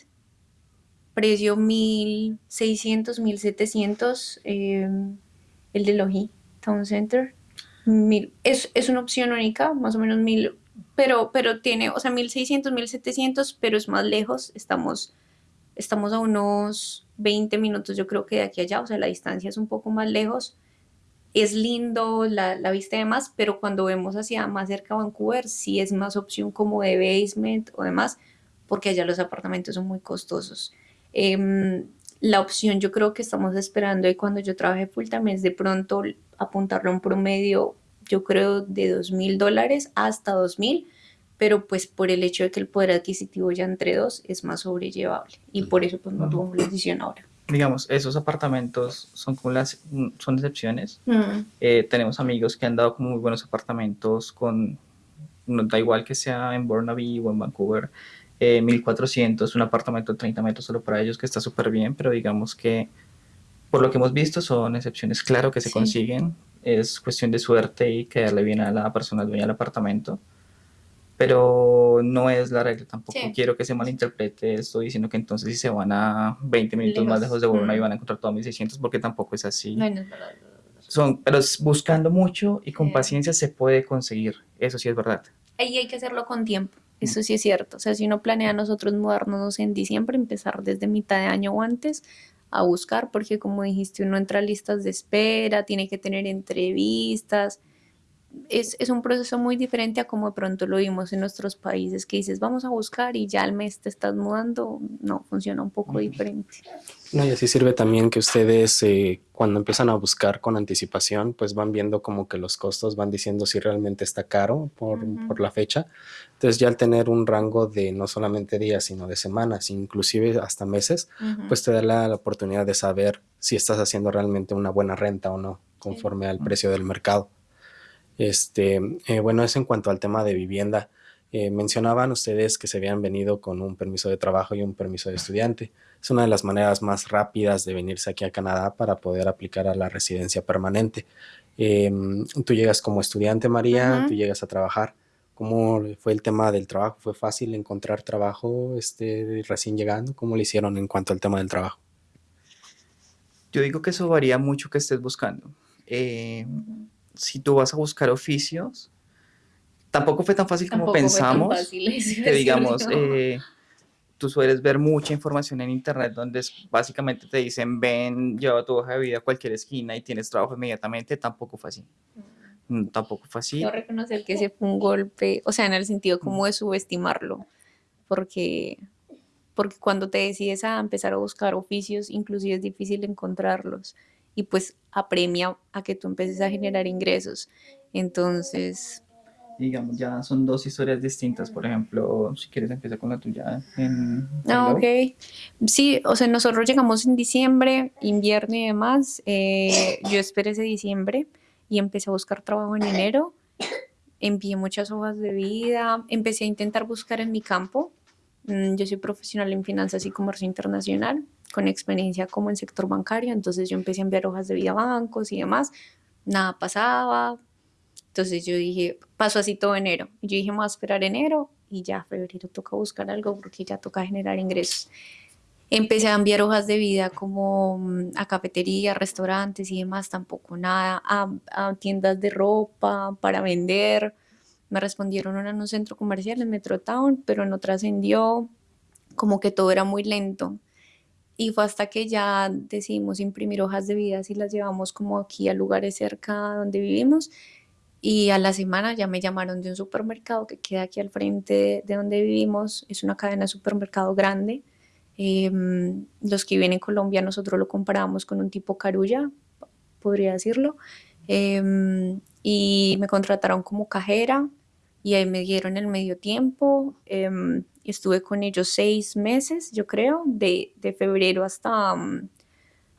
B: precio 1600, 1700, eh, el de Logi Town Center. Mil, es, es, una opción única, más o menos mil, pero, pero tiene, o sea, 1600, 1700, pero es más lejos, estamos, estamos a unos 20 minutos yo creo que de aquí allá, o sea, la distancia es un poco más lejos es lindo la, la, vista y demás, pero cuando vemos hacia más cerca a Vancouver, sí es más opción como de basement o demás, porque allá los apartamentos son muy costosos. Eh, la opción yo creo que estamos esperando y cuando yo trabajé full time es de pronto apuntarlo a un promedio, yo creo, de dos mil dólares hasta dos mil, pero pues por el hecho de que el poder adquisitivo ya entre dos es más sobrellevable y por eso pues no tomamos la decisión ahora
C: digamos, esos apartamentos son como las, son excepciones. Mm. Eh, tenemos amigos que han dado como muy buenos apartamentos con, no da igual que sea en Burnaby o en Vancouver, eh, 1400, un apartamento de 30 metros solo para ellos que está súper bien, pero digamos que por lo que hemos visto son excepciones, claro que se consiguen, es cuestión de suerte y quedarle bien a la persona dueña del apartamento pero no es la regla tampoco. Quiero que se malinterprete esto diciendo que entonces si se van a 20 minutos más lejos de Borona y van a encontrar todo 1600 porque tampoco es así. No, no verdad. Son, pero buscando mucho y con paciencia se puede conseguir, eso sí es verdad.
B: Ahí hay que hacerlo con tiempo, eso sí es cierto. O sea, si uno planea nosotros mudarnos en diciembre, empezar desde mitad de año o antes a buscar, porque como dijiste, uno entra a listas de espera, tiene que tener entrevistas, es, es, un proceso muy diferente a como de pronto lo vimos en nuestros países, que dices, vamos a buscar y ya al mes te estás mudando. No, funciona un poco diferente.
A: No, y así sirve también que ustedes eh, cuando empiezan a buscar con anticipación, pues van viendo como que los costos, van diciendo si realmente está caro por, por la fecha. Entonces ya al tener un rango de no solamente días, sino de semanas, inclusive hasta meses, pues te da la, oportunidad de saber si estás haciendo realmente una buena renta o no, conforme al precio del mercado. Este, eh, bueno, es en cuanto al tema de vivienda. Eh, mencionaban ustedes que se habían venido con un permiso de trabajo y un permiso de estudiante. Es una de las maneras más rápidas de venirse aquí a Canadá para poder aplicar a la residencia permanente. Em, tú llegas como estudiante, María, tú llegas a trabajar. ¿Cómo fue el tema del trabajo? ¿Fue fácil encontrar trabajo este, recién llegando? ¿Cómo lo hicieron en cuanto al tema del trabajo?
C: Yo digo que eso varía mucho que estés buscando. Eh, si tú vas a buscar oficios, tampoco fue tan fácil como pensamos. que digamos, eh, tú sueles ver mucha información en internet donde básicamente te dicen, ven, lleva tu hoja de vida a cualquier esquina y tienes trabajo inmediatamente, tampoco fue así. Mm. Mm, tampoco fue así.
B: Yo reconocer que ese fue un golpe, o sea, en el sentido como de subestimarlo, porque, porque cuando te decides a empezar a buscar oficios, inclusive es difícil encontrarlos y pues apremia a que tú empieces a generar ingresos. Entonces...
C: Digamos, ya son dos historias distintas. Por ejemplo, si quieres empieza con la tuya. En
B: ah, ok. Sí, o sea, nosotros llegamos en diciembre, invierno y demás. Eh, yo esperé ese diciembre y empecé a buscar trabajo en enero. Envié muchas hojas de vida. Empecé a intentar buscar en mi campo. Mm, yo soy profesional en finanzas y comercio internacional con experiencia como en sector bancario, entonces yo empecé a enviar hojas de vida a bancos y demás, nada pasaba, entonces yo dije, pasó así todo enero, yo dije, voy a esperar enero, y ya febrero toca buscar algo porque ya toca generar ingresos. Empecé a enviar hojas de vida como mm, a cafeterías, restaurantes y demás, tampoco nada, a, a tiendas de ropa para vender. Me respondieron en un centro comercial en Metrotown, pero no trascendió, como que todo era muy lento. Y fue hasta que ya decidimos imprimir hojas de vida y las llevamos como aquí a lugares cerca donde vivimos. Y a la semana ya me llamaron de un supermercado que queda aquí al frente de donde vivimos. Es una cadena de supermercado grande Em, los que viven en Colombia nosotros lo comparamos con un tipo carulla, podría decirlo. Em, y me contrataron como cajera y ahí me dieron el medio tiempo. Em, estuve con ellos seis meses, yo creo, de, de febrero hasta, mm,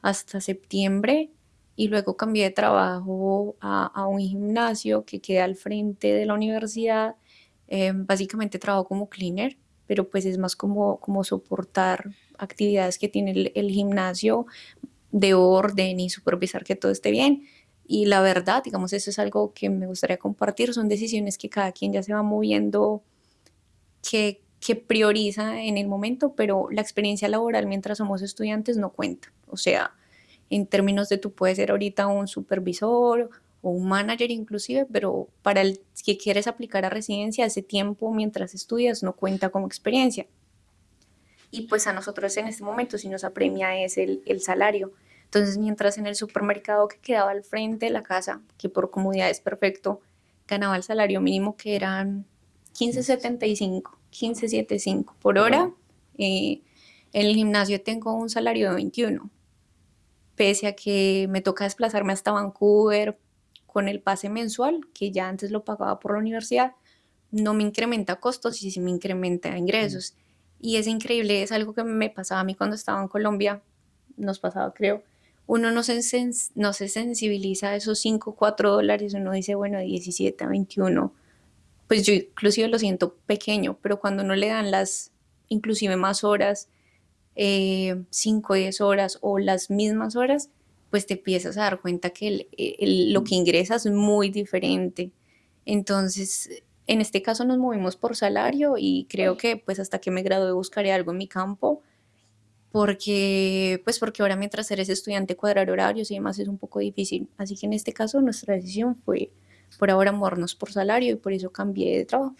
B: hasta septiembre. Y luego cambié de trabajo a, un gimnasio que queda al frente de la universidad. básicamente trabajo como cleaner pero pues es más como, como soportar actividades que tiene el, gimnasio de orden y supervisar que todo esté bien. Y la verdad, digamos, eso es algo que me gustaría compartir, son decisiones que cada quien ya se va moviendo, que, que prioriza en el momento, pero la experiencia laboral mientras somos estudiantes no cuenta. O sea, en términos de tú puedes ser ahorita un supervisor o un manager inclusive, pero para el que quieres aplicar a residencia, ese tiempo mientras estudias no cuenta como experiencia. Y pues a nosotros en este momento si nos apremia es el, el salario. Entonces, mientras en el supermercado que quedaba al frente de la casa, que por comodidad es perfecto, ganaba el salario mínimo que eran 15.75, 15.75 por hora, eh, en el gimnasio tengo un salario de 21, pese a que me toca desplazarme hasta Vancouver con el pase mensual, que ya antes lo pagaba por la universidad, no me incrementa costos y sí me incrementa ingresos. Y es increíble, es algo que me pasaba a mí cuando estaba en Colombia, nos pasaba creo, uno no se, no se sensibiliza a esos 5, 4 dólares, uno dice, bueno, 17 a 21, pues yo inclusive lo siento pequeño, pero cuando uno le dan las inclusive más horas, 5 o 10 horas o las mismas horas, pues te empiezas a dar cuenta que lo que ingresas es muy diferente. Entonces, en este caso nos movimos por salario y creo que pues hasta que me gradué buscaré algo en mi campo porque pues porque ahora mientras eres estudiante cuadrar horarios y demás es un poco difícil. Así que en este caso nuestra decisión fue por ahora movernos por salario y por eso cambié de trabajo.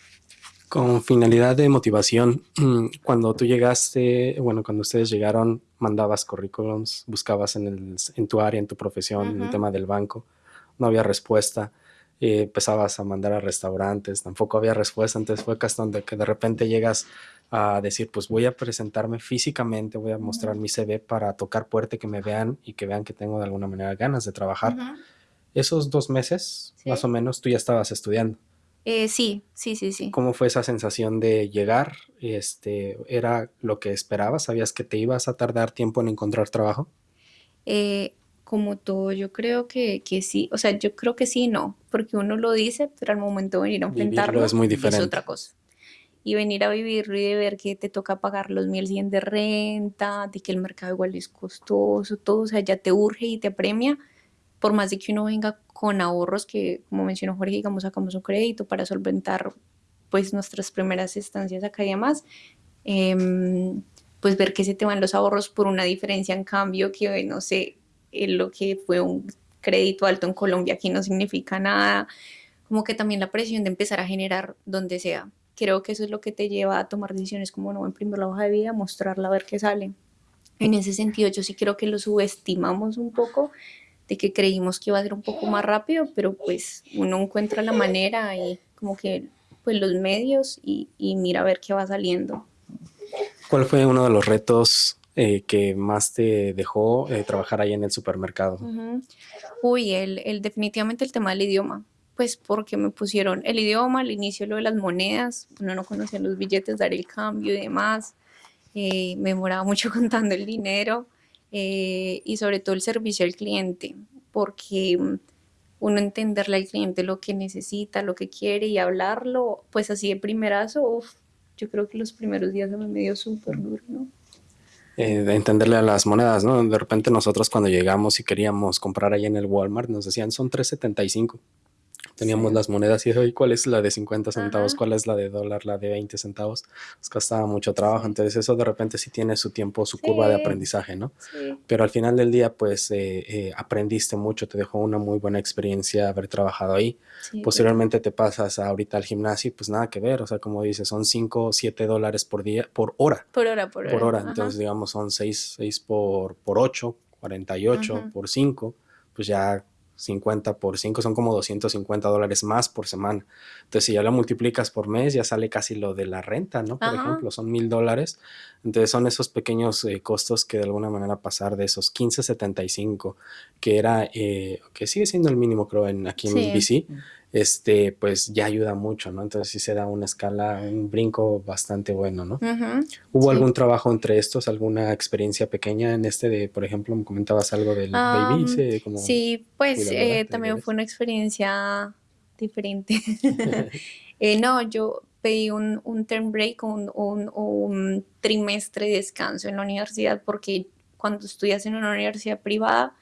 A: Con finalidad de motivación, cuando tú llegaste, bueno, cuando ustedes llegaron, mandabas currículums, buscabas en, el, en tu área, en tu profesión, en el tema del banco, no había respuesta, eh, empezabas a mandar a restaurantes, tampoco había respuesta, entonces fue cuestión de que de repente llegas a decir, pues voy a presentarme físicamente, voy a mostrar mi CV para tocar puerta, que me vean y que vean que tengo de alguna manera ganas de trabajar. Esos dos meses, más o menos, tú ya estabas estudiando.
B: Eh, sí, sí, sí, sí.
A: ¿Cómo fue esa sensación de llegar? Este, ¿Era lo que esperabas? ¿Sabías que te ibas a tardar tiempo en encontrar trabajo?
B: Eh, como todo, yo creo que, que, sí. O sea, yo creo que sí no, porque uno lo dice, pero al momento de venir a enfrentarlo
A: es muy diferente.
B: Es otra cosa. Y venir a vivirlo y de ver que te toca pagar los 1100 de renta, de que el mercado igual es costoso, todo, o sea, ya te urge y te premia, por más de que uno venga con ahorros que, como mencionó Jorge, digamos, sacamos un crédito para solventar pues nuestras primeras estancias acá y demás, em, pues ver que se te van los ahorros por una diferencia en cambio que, no sé, lo que fue un crédito alto en Colombia aquí no significa nada, como que también la presión de empezar a generar donde sea. Creo que eso es lo que te lleva a tomar decisiones como no imprimir la hoja de vida, mostrarla, a ver qué sale. En ese sentido, yo sí creo que lo subestimamos un poco de que creímos que iba a ser un poco más rápido, pero pues uno encuentra la manera y como que pues los medios y, mira a ver qué va saliendo.
A: ¿Cuál fue uno de los retos eh, que más te dejó eh, trabajar ahí en el supermercado?
B: Uy, el, el, definitivamente el tema del idioma. Pues porque me pusieron el idioma, al inicio lo de las monedas, uno no conocía los billetes, dar el cambio y demás. Eh, me demoraba mucho contando el dinero. Eh, y sobre todo el servicio al cliente, porque mm, uno entenderle al cliente lo que necesita, lo que quiere y hablarlo, pues así de primerazo, yo creo que los primeros días se me dio súper duro, ¿no?
A: Eh, de entenderle a las monedas, ¿no? De repente nosotros cuando llegamos y queríamos comprar ahí en el Walmart nos decían son 3.75, Teníamos
B: Sí.
A: las monedas y hoy cuál es la de 50 centavos,
B: Ajá.
A: cuál es la de dólar, la de 20 centavos. Nos costaba mucho trabajo.
B: Sí.
A: Entonces eso de repente sí tiene su tiempo, su curva de aprendizaje, ¿no? Pero al final del día, pues eh, eh, aprendiste mucho, te dejó una muy buena experiencia haber trabajado ahí.
B: Total.
A: Posteriormente te pasas ahorita al gimnasio y pues nada que ver, o sea, como dices, son 5 o 7 dólares por día, por hora,
B: Por hora, por hora.
A: por hora.
B: Ajá.
A: Entonces, digamos, son 6, 6 por, por 8, 48
B: Ujú.
A: por 5, pues ya 50 por 5 son como 250 dólares más por semana. Entonces, si ya lo multiplicas por mes, ya sale casi lo de la renta, ¿no? Por
B: Ajá.
A: ejemplo, son mil dólares. Entonces, son esos pequeños eh, costos que de alguna manera pasar de esos 15.75, que era, eh, que sigue siendo el mínimo, creo, en, aquí en
B: Sí.
A: BC, este, pues ya ayuda mucho, ¿no? Entonces, sí se da una escala, un brinco bastante bueno, ¿no? ¿Hubo
B: Sí.
A: algún trabajo entre estos, alguna experiencia pequeña en este de, por ejemplo, me comentabas algo del baby,
B: Am,
A: ese, como
B: sí, pues eh, también fue una experiencia diferente. Eh, no, yo pedí un, un term break, un, un- un trimestre de descanso en la universidad porque cuando estudias en una universidad privada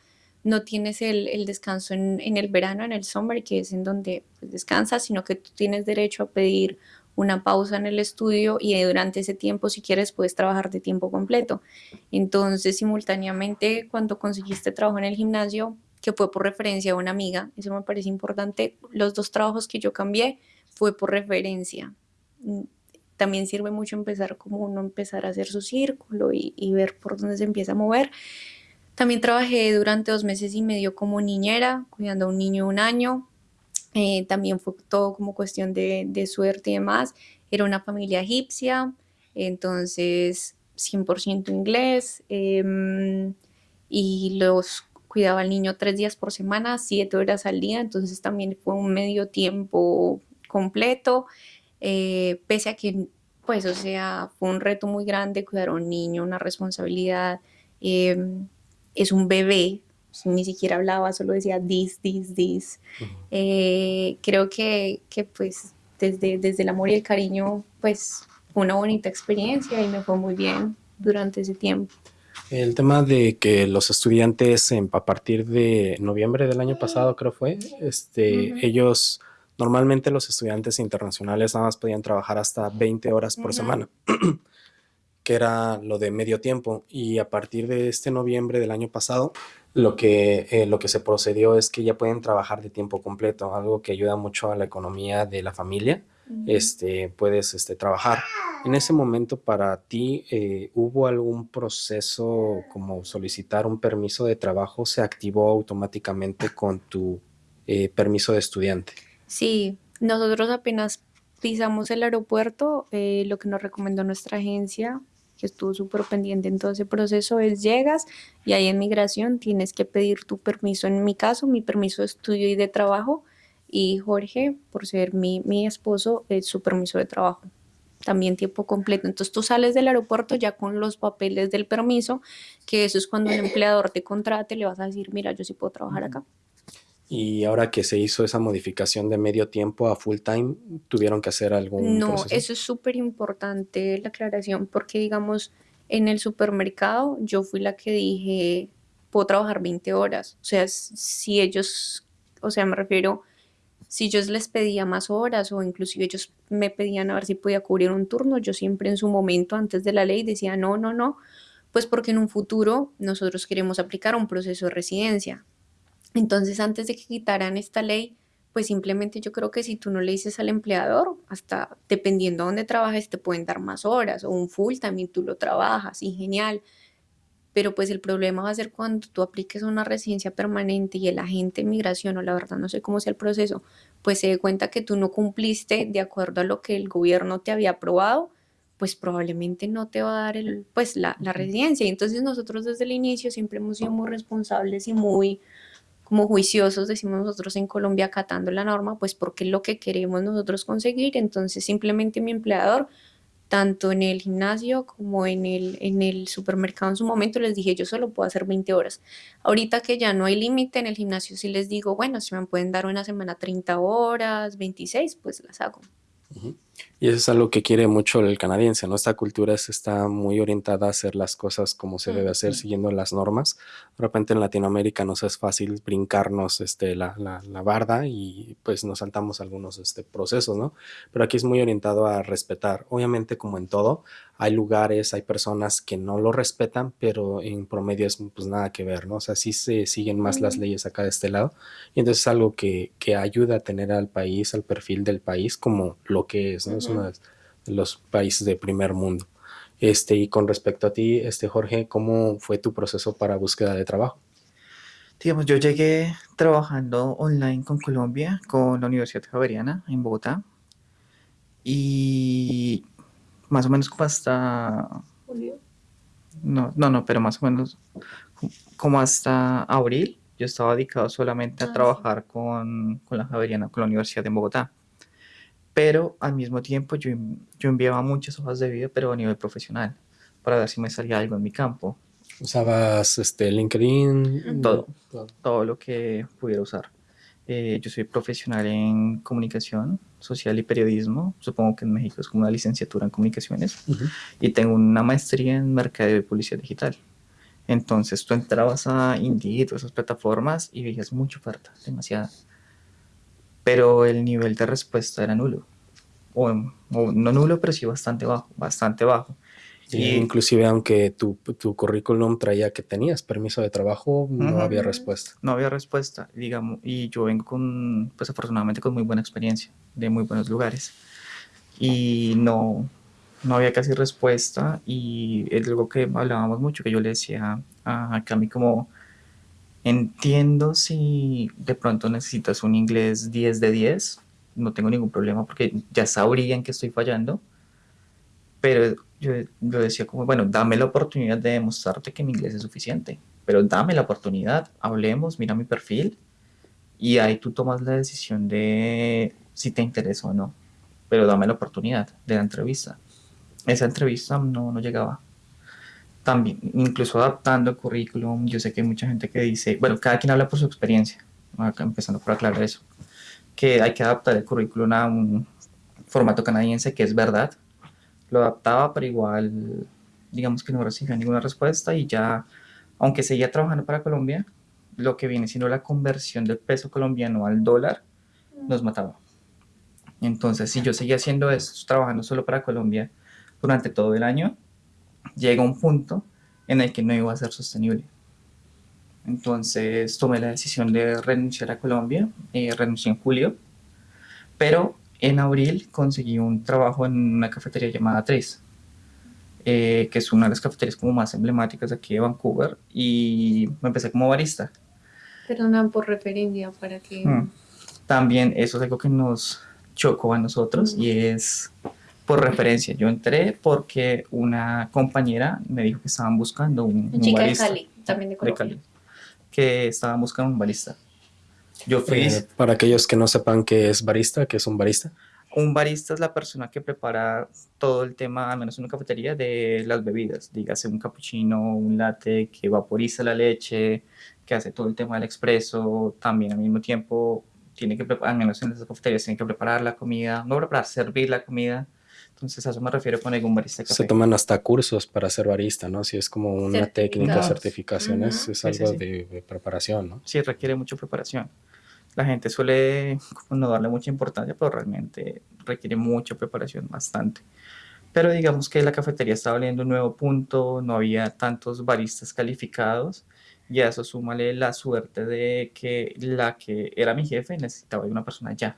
B: no tienes el, el descanso en, en el verano, en el summer, que es en donde pues, descansas, sino que tú tienes derecho a pedir una pausa en el estudio y durante ese tiempo, si quieres, puedes trabajar de tiempo completo. Entonces, simultáneamente, cuando conseguiste trabajo en el gimnasio, que fue por referencia a una amiga, eso me parece importante, los dos trabajos que yo cambié fue por referencia. Mm, También sirve mucho empezar como uno empezar a hacer su círculo y, y ver por dónde se empieza a mover. También trabajé durante dos meses y medio como niñera, cuidando a un niño de un año. Eh, también fue todo como cuestión de, suerte y demás. Era una familia egipcia, entonces 100% inglés. em, y los cuidaba al niño tres días por semana, siete horas al día, entonces también fue un medio tiempo completo, eh, pese a que, pues, o sea, fue un reto muy grande cuidar a un niño, una responsabilidad, em, es un bebé, ni siquiera hablaba, solo decía this, this, this. Eh, creo que, que, pues desde, desde el amor y el cariño pues fue una bonita experiencia y me fue muy bien durante ese tiempo.
A: El tema de que los estudiantes em, a partir de noviembre del año pasado, creo fue, este,
B: Ujú.
A: ellos, normalmente los estudiantes internacionales nada más podían trabajar hasta 20 horas por
B: Ujú.
A: semana, que era lo de medio tiempo. Y a partir de este noviembre del año pasado, lo que, eh, lo que se procedió es que ya pueden trabajar de tiempo completo, algo que ayuda mucho a la economía de la familia. Este, puedes este, trabajar. En ese momento para ti, eh, ¿hubo algún proceso como solicitar un permiso de trabajo? ¿Se activó automáticamente con tu eh, permiso de estudiante?
B: Sí, nosotros apenas pisamos el aeropuerto, eh, lo que nos recomendó nuestra agencia, que estuvo súper pendiente en todo ese proceso, es llegas y ahí en migración tienes que pedir tu permiso, en mi caso, mi permiso de estudio y de trabajo, y Jorge, por ser mi, mi esposo, es su permiso de trabajo, también tiempo completo. Entonces tú sales del aeropuerto ya con los papeles del permiso, que eso es cuando un empleador te contrate, le vas a decir, mira, yo sí puedo trabajar acá.
A: Y ahora que se hizo esa modificación de medio tiempo a full time, ¿tuvieron que hacer algún
B: No,
A: proceso?
B: eso es súper importante la aclaración, porque digamos, en el supermercado yo fui la que dije, puedo trabajar 20 horas. O sea, si ellos, o sea, me refiero, si yo les pedía más horas o inclusive ellos me pedían a ver si podía cubrir un turno, yo siempre en su momento, antes de la ley, decía, no, no, no, pues porque en un futuro nosotros queremos aplicar un proceso de residencia. Entonces, antes de que quitaran esta ley, pues simplemente yo creo que si tú no le dices al empleador, hasta dependiendo de dónde trabajes, te pueden dar más horas o un full también tú lo trabajas y genial. Pero pues el problema va a ser cuando tú apliques a una residencia permanente y el agente de migración, o la verdad no sé cómo sea el proceso, pues se dé cuenta que tú no cumpliste de acuerdo a lo que el gobierno te había aprobado, pues probablemente no te va a dar el, pues la, la residencia. Y entonces nosotros desde el inicio siempre hemos sido muy responsables y muy como juiciosos, decimos nosotros en Colombia, acatando la norma, pues porque es lo que queremos nosotros conseguir. Entonces simplemente mi empleador, tanto en el gimnasio como en el, en el supermercado en su momento, les dije, yo solo puedo hacer 20 horas. Ahorita que ya no hay límite en el gimnasio, sí les digo, bueno, si me pueden dar una semana 30 horas, 26, pues las hago.
A: Ujú. Y eso es algo que quiere mucho el canadiense, ¿no? Esta cultura está muy orientada a hacer las cosas como se debe hacer, siguiendo las normas. De repente en Latinoamérica nos es fácil brincarnos este, la, la, la barda y pues nos saltamos algunos este, procesos, ¿no? Pero aquí es muy orientado a respetar. Obviamente como en todo, hay lugares, hay personas que no lo respetan, pero en promedio es pues nada que ver, ¿no? O sea, sí se siguen más las leyes acá de este lado. Y entonces es algo que, que ayuda a tener al país, al perfil del país como lo que es, ¿no? Es uno de los países de primer mundo. Este, y con respecto a ti, este, Jorge, ¿cómo fue tu proceso para búsqueda de trabajo?
C: Digamos, yo llegué trabajando online con Colombia, con la Universidad Javeriana en Bogotá. Y más o menos como hasta...
B: Julio.
C: No, no, no, pero más o menos como hasta abril, yo estaba dedicado solamente a
B: Ah, sí.
C: trabajar con, con la Javeriana, con la Universidad de Bogotá. Pero al mismo tiempo yo, yo enviaba muchas hojas de vida, pero a nivel profesional, para ver si me salía algo en mi campo,
A: ¿Usabas este, LinkedIn?
C: Todo.
A: Todo.
C: todo lo que pudiera usar. Eh, yo soy profesional en comunicación social y periodismo, supongo que en México es como una licenciatura en comunicaciones.
A: Ujú.
C: y tengo una maestría en mercadeo y publicidad digital. Entonces tú entrabas a Indeed o esas plataformas y veías mucha oferta, demasiada. Pero el nivel de respuesta era nulo. O, o no nulo, pero sí bastante bajo, bastante bajo.
A: Y
C: Y-
A: inclusive aunque tu, tu currículum traía que tenías permiso de trabajo, no
C: Ujú.
A: había respuesta.
C: No había respuesta, digamos, y yo vengo con, pues afortunadamente con muy buena experiencia, de muy buenos lugares. Y no, no había casi respuesta y es algo que hablábamos mucho, que yo le decía a Cami como, entiendo si de pronto necesitas un inglés 10 de 10, no tengo ningún problema porque ya sabría en qué estoy fallando, pero yo, yo decía como, bueno, dame la oportunidad de demostrarte que mi inglés es suficiente, pero dame la oportunidad, hablemos, mira mi perfil y ahí tú tomas la decisión de si te interesa o no, pero dame la oportunidad de la entrevista. Esa entrevista no, no llegaba. También, incluso adaptando el currículum, yo sé que hay mucha gente que dice, bueno, cada quien habla por su experiencia, acá empezando por aclarar eso, que hay que adaptar el currículum a un formato canadiense, que es verdad, lo adaptaba, pero igual, digamos que no recibía ninguna respuesta y ya, aunque seguía trabajando para Colombia, lo que viene siendo la conversión del peso colombiano al dólar nos mataba. Entonces, si yo seguía haciendo esto, trabajando solo para Colombia durante todo el año, llega un punto en el que no iba a ser sostenible. Entonces tomé la decisión de renunciar a Colombia, eh, renuncié en julio, pero en abril conseguí un trabajo en una cafetería llamada Trace, eh, que es una de las cafeterías como más emblemáticas aquí de Vancouver, y me empecé como barista.
B: Perdona por referencia para que...
C: Mm. También eso es algo que nos chocó a nosotros
B: Mm.
C: y es por referencia. Yo entré porque una compañera me dijo que estaban buscando un, un
B: chica de
C: barista
B: Cali, también de
C: de. Cali, que estaban buscando un barista. Yo fui,
A: Eh, para aquellos que no sepan qué es barista, qué es un barista.
C: un barista es la persona que prepara todo el tema, al menos en una cafetería, de las bebidas. Dígase un cappuccino, un latte, que vaporiza la leche, que hace todo el tema del expreso. También al mismo tiempo tiene que preparar, al menos en las cafeterías, tiene que preparar la comida, no preparar, servir la comida. Entonces a eso me refiero con algún barista de café.
A: Se toman hasta cursos para ser barista, ¿no? Si es como una técnica, certificaciones,
B: Ujú.
A: es
C: Sí, sí,
A: algo
C: sí.
A: De, de preparación, ¿no?
C: sí requiere mucha preparación. La gente suele no darle mucha importancia, pero realmente requiere mucha preparación, bastante. Pero digamos que la cafetería estaba abriendo un nuevo punto, no había tantos baristas calificados, y a eso súmale la suerte de que la que era mi jefe necesitaba de una persona ya,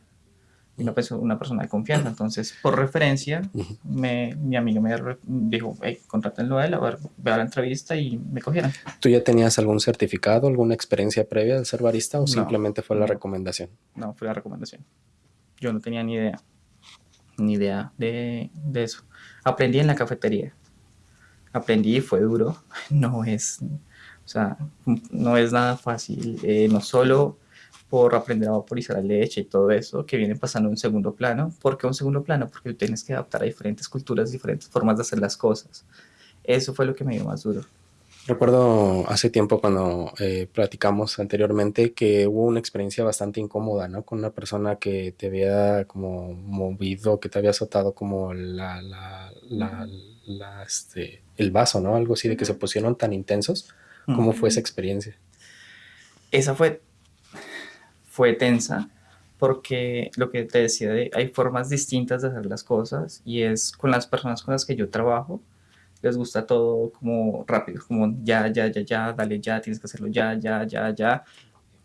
C: una, perso- una persona de confianza. Entonces, por referencia, me, mi amigo me dijo, hey, contrátenlo a él, a ver, vea la entrevista y me cogieron.
A: ¿Tú ya tenías algún certificado, alguna experiencia previa de ser barista o
C: No,
A: simplemente fue la
C: no.
A: recomendación?
C: No, fue la recomendación. Yo no tenía ni idea, ni idea de, de eso. Aprendí en la cafetería. Aprendí y fue duro. No es, o sea, no es nada fácil. eh, no solo por aprender a vaporizar la leche y todo eso, que viene pasando a un segundo plano. ¿Por qué un segundo plano? Porque tienes que adaptar a diferentes culturas, diferentes formas de hacer las cosas. Eso fue lo que me dio más duro.
A: Recuerdo hace tiempo cuando eh, platicamos anteriormente que hubo una experiencia bastante incómoda, ¿no? Con una persona que te había como movido, que te había azotado como la, la, la, la, este, el vaso, ¿no? Algo así de que se pusieron tan intensos. ¿Cómo fue esa experiencia?
C: Esa fue, fue tensa porque lo que te decía, de, hay formas distintas de hacer las cosas y es con las personas con las que yo trabajo, les gusta todo como rápido, como ya, ya, ya, ya, dale ya, tienes que hacerlo ya, ya, ya, ya.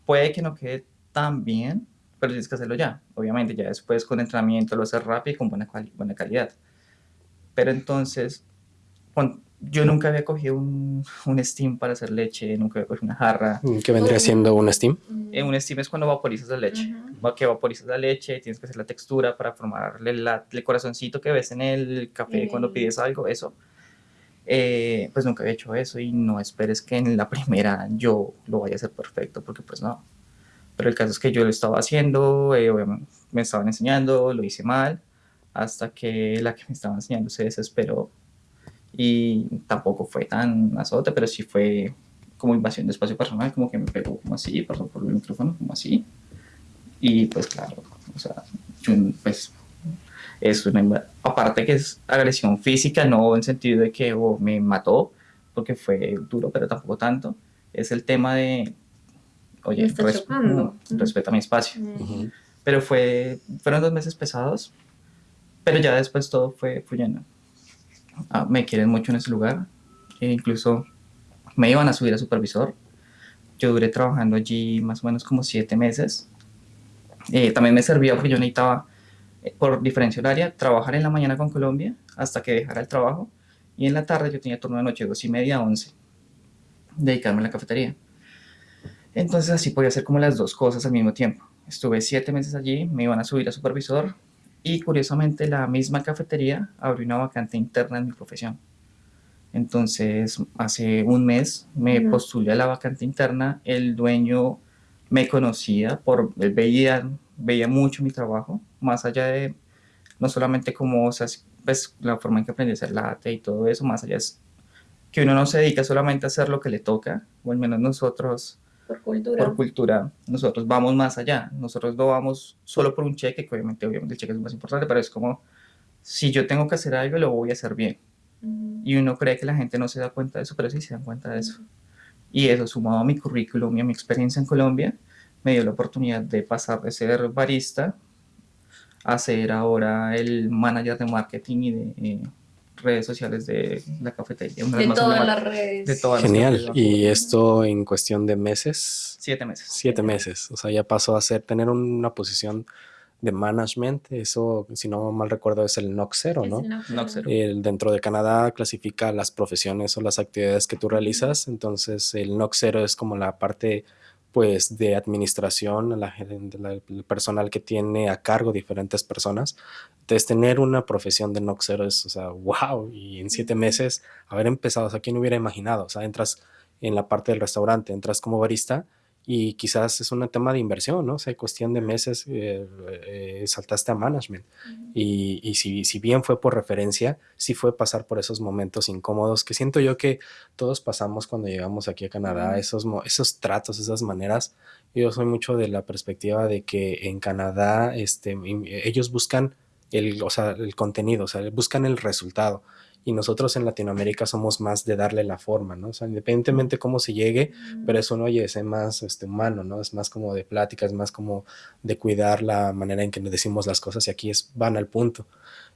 C: Puede que no quede tan bien, pero tienes que hacerlo ya. Obviamente, ya después con entrenamiento lo haces rápido y con buena, buena calidad. Pero entonces, yo nunca había cogido un, un, steam para hacer leche, nunca había cogido una jarra.
A: ¿Qué vendría siendo un steam?
C: Eh, un steam es cuando vaporizas la leche. Uh Que vaporizas la leche, tienes que hacer la textura para formarle la, el corazoncito que ves en el café cuando pides algo, eso. Eh, pues nunca había hecho eso y no esperes que en la primera yo lo vaya a hacer perfecto, porque pues no. Pero el caso es que yo lo estaba haciendo, eh, me estaban enseñando, lo hice mal, hasta que la que me estaba enseñando se desesperó y tampoco fue tan azote, pero sí fue como invasión de espacio personal, como que me pegó como así, pasó por el micrófono como así. Y pues claro, o sea, pues es una, aparte que es agresión física, no en sentido de que oh, me mató, porque fue duro, pero tampoco tanto, es el tema de, oye, res, respeta mi espacio. Pero fue, fueron dos meses pesados, pero ya después todo fue fluyendo. Ah, me quieren mucho en ese lugar, e incluso me iban a subir a supervisor. Yo duré trabajando allí más o menos como siete meses. Eh, también me servía porque yo necesitaba por diferencia horaria, trabajar en la mañana con Colombia hasta que dejara el trabajo y en la tarde yo tenía turno de noche, dos y media a once, dedicarme a la cafetería. Entonces así podía hacer como las dos cosas al mismo tiempo. Estuve siete meses allí, me iban a subir a supervisor y curiosamente la misma cafetería abrió una vacante interna en mi profesión. Entonces hace un mes me postulé a la vacante interna, el dueño me conocía, por, él veía, veía mucho mi trabajo, más allá de no solamente como, o sea, pues, la forma en que aprendí a hacer latte y todo eso, más allá es que uno no se dedica solamente a hacer lo que le toca, o al menos nosotros,
B: por cultura,
C: por cultura nosotros vamos más allá, nosotros no vamos solo por un cheque, que obviamente, obviamente el cheque es más importante, pero es como, si yo tengo que hacer algo, lo voy a hacer bien. Y uno cree que la gente no se da cuenta de eso, pero sí se dan cuenta de eso. Y eso, sumado a mi currículum y a mi experiencia en Colombia, me dio la oportunidad de pasar de ser barista a ser ahora el manager de marketing y de eh, redes sociales de la cafetería.
B: de todas las redes.
C: De todas
A: Genial. ¿Y esto en cuestión de meses?
C: Siete meses.
A: Siete meses. O sea, ya pasó a ser, tener una posición de management, eso, si no mal recuerdo, es el NOC 0, ¿no? El dentro de Canadá clasifica las profesiones o las actividades que tú realizas, entonces el NOC 0 es como la parte pues de administración, la, el personal que tiene a cargo diferentes personas. Entonces, tener una profesión de Noxero es, o sea, wow, y en siete meses haber empezado, o sea, ¿quién hubiera imaginado? O sea, entras en la parte del restaurante, entras como barista y quizás es un tema de inversión, ¿no? O sea, cuestión de meses eh, eh, saltaste a management. Y, y si, si, bien fue por referencia, sí fue pasar por esos momentos incómodos que siento yo que todos pasamos cuando llegamos aquí a Canadá, esos, esos tratos, esas maneras. Yo soy mucho de la perspectiva de que en Canadá este, ellos buscan el, o sea, el contenido, o sea, buscan el resultado y nosotros en Latinoamérica somos más de darle la forma, ¿no? O sea, independientemente cómo se llegue, pero eso no oye, es más este, humano, ¿no? Es más como de plática, es más como de cuidar la manera en que decimos las cosas y aquí es van al punto.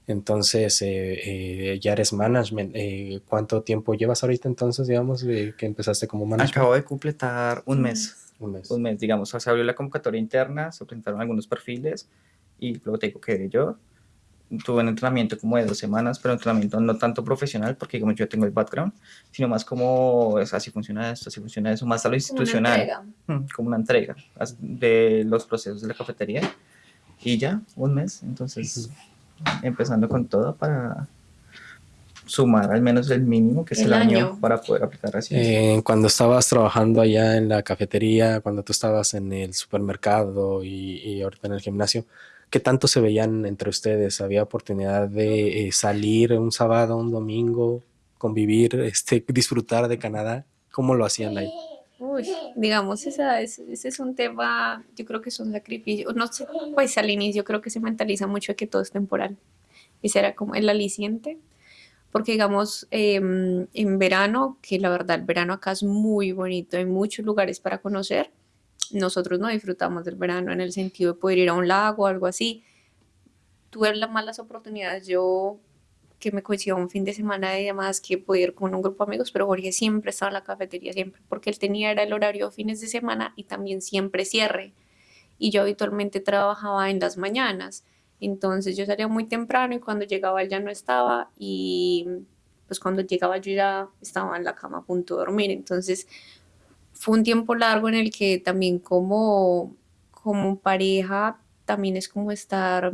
A: Entonces, eh, eh, ya eres management. Eh, ¿Cuánto tiempo llevas ahorita entonces, digamos, que empezaste como management?
C: Acabo de completar un mes.
A: Un mes.
C: Un mes, digamos. O sea, se abrió la convocatoria interna, se presentaron algunos perfiles y luego tengo que yo tuve un entrenamiento como de dos semanas, pero entrenamiento no tanto profesional, porque como yo tengo el background, sino más como, es, así funciona esto, así funciona eso, más a lo institucional, como una entrega, de los procesos de la cafetería. Y ya, un mes, entonces, empezando con todo para sumar al menos el mínimo, que es el, año. para poder aplicar así.
A: Eh, cuando estabas trabajando allá en la cafetería, cuando tú estabas en el supermercado y, y ahorita en el gimnasio, ¿Qué tanto se veían entre ustedes? ¿Había oportunidad de eh, salir un sábado, un domingo, convivir, este, disfrutar de Canadá? ¿Cómo lo hacían ahí?
B: Uy, digamos, ese es un tema, yo creo que es un sacrificio, no sé, pues al inicio creo que se mentaliza mucho de que todo es temporal. Ese era como el aliciente, porque digamos, em, en verano, que la verdad el verano acá es muy bonito, hay muchos lugares para conocer, nosotros no disfrutamos del verano en el sentido de poder ir a un lago o algo así. Tuve las malas oportunidades, yo que me coincidió un fin de semana y demás que pude ir con un grupo de amigos, pero Jorge siempre estaba en la cafetería, siempre, porque él tenía era el horario fines de semana y también siempre cierre. Y yo habitualmente trabajaba en las mañanas, entonces yo salía muy temprano y cuando llegaba él ya no estaba y pues cuando llegaba yo ya estaba en la cama a punto de dormir, entonces fue un tiempo largo en el que también como, como pareja también es como estar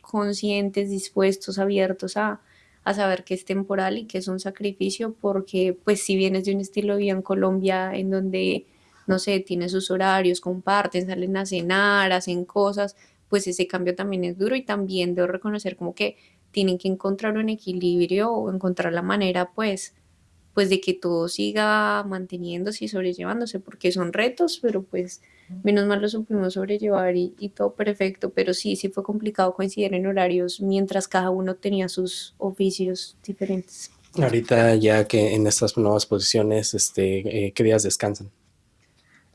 B: conscientes, dispuestos, abiertos a, a saber que es temporal y que es un sacrificio porque pues si vienes de un estilo de vida en Colombia en donde, no sé, tiene sus horarios, comparten, salen a cenar, hacen cosas, pues ese cambio también es duro y también debo reconocer como que tienen que encontrar un equilibrio o encontrar la manera pues pues de que todo siga manteniéndose y sobrellevándose, porque son retos, pero pues menos mal lo supimos sobrellevar y, y, todo perfecto, pero sí, sí fue complicado coincidir en horarios mientras cada uno tenía sus oficios diferentes.
A: Ahorita ya que en estas nuevas posiciones, este, eh, ¿qué días descansan?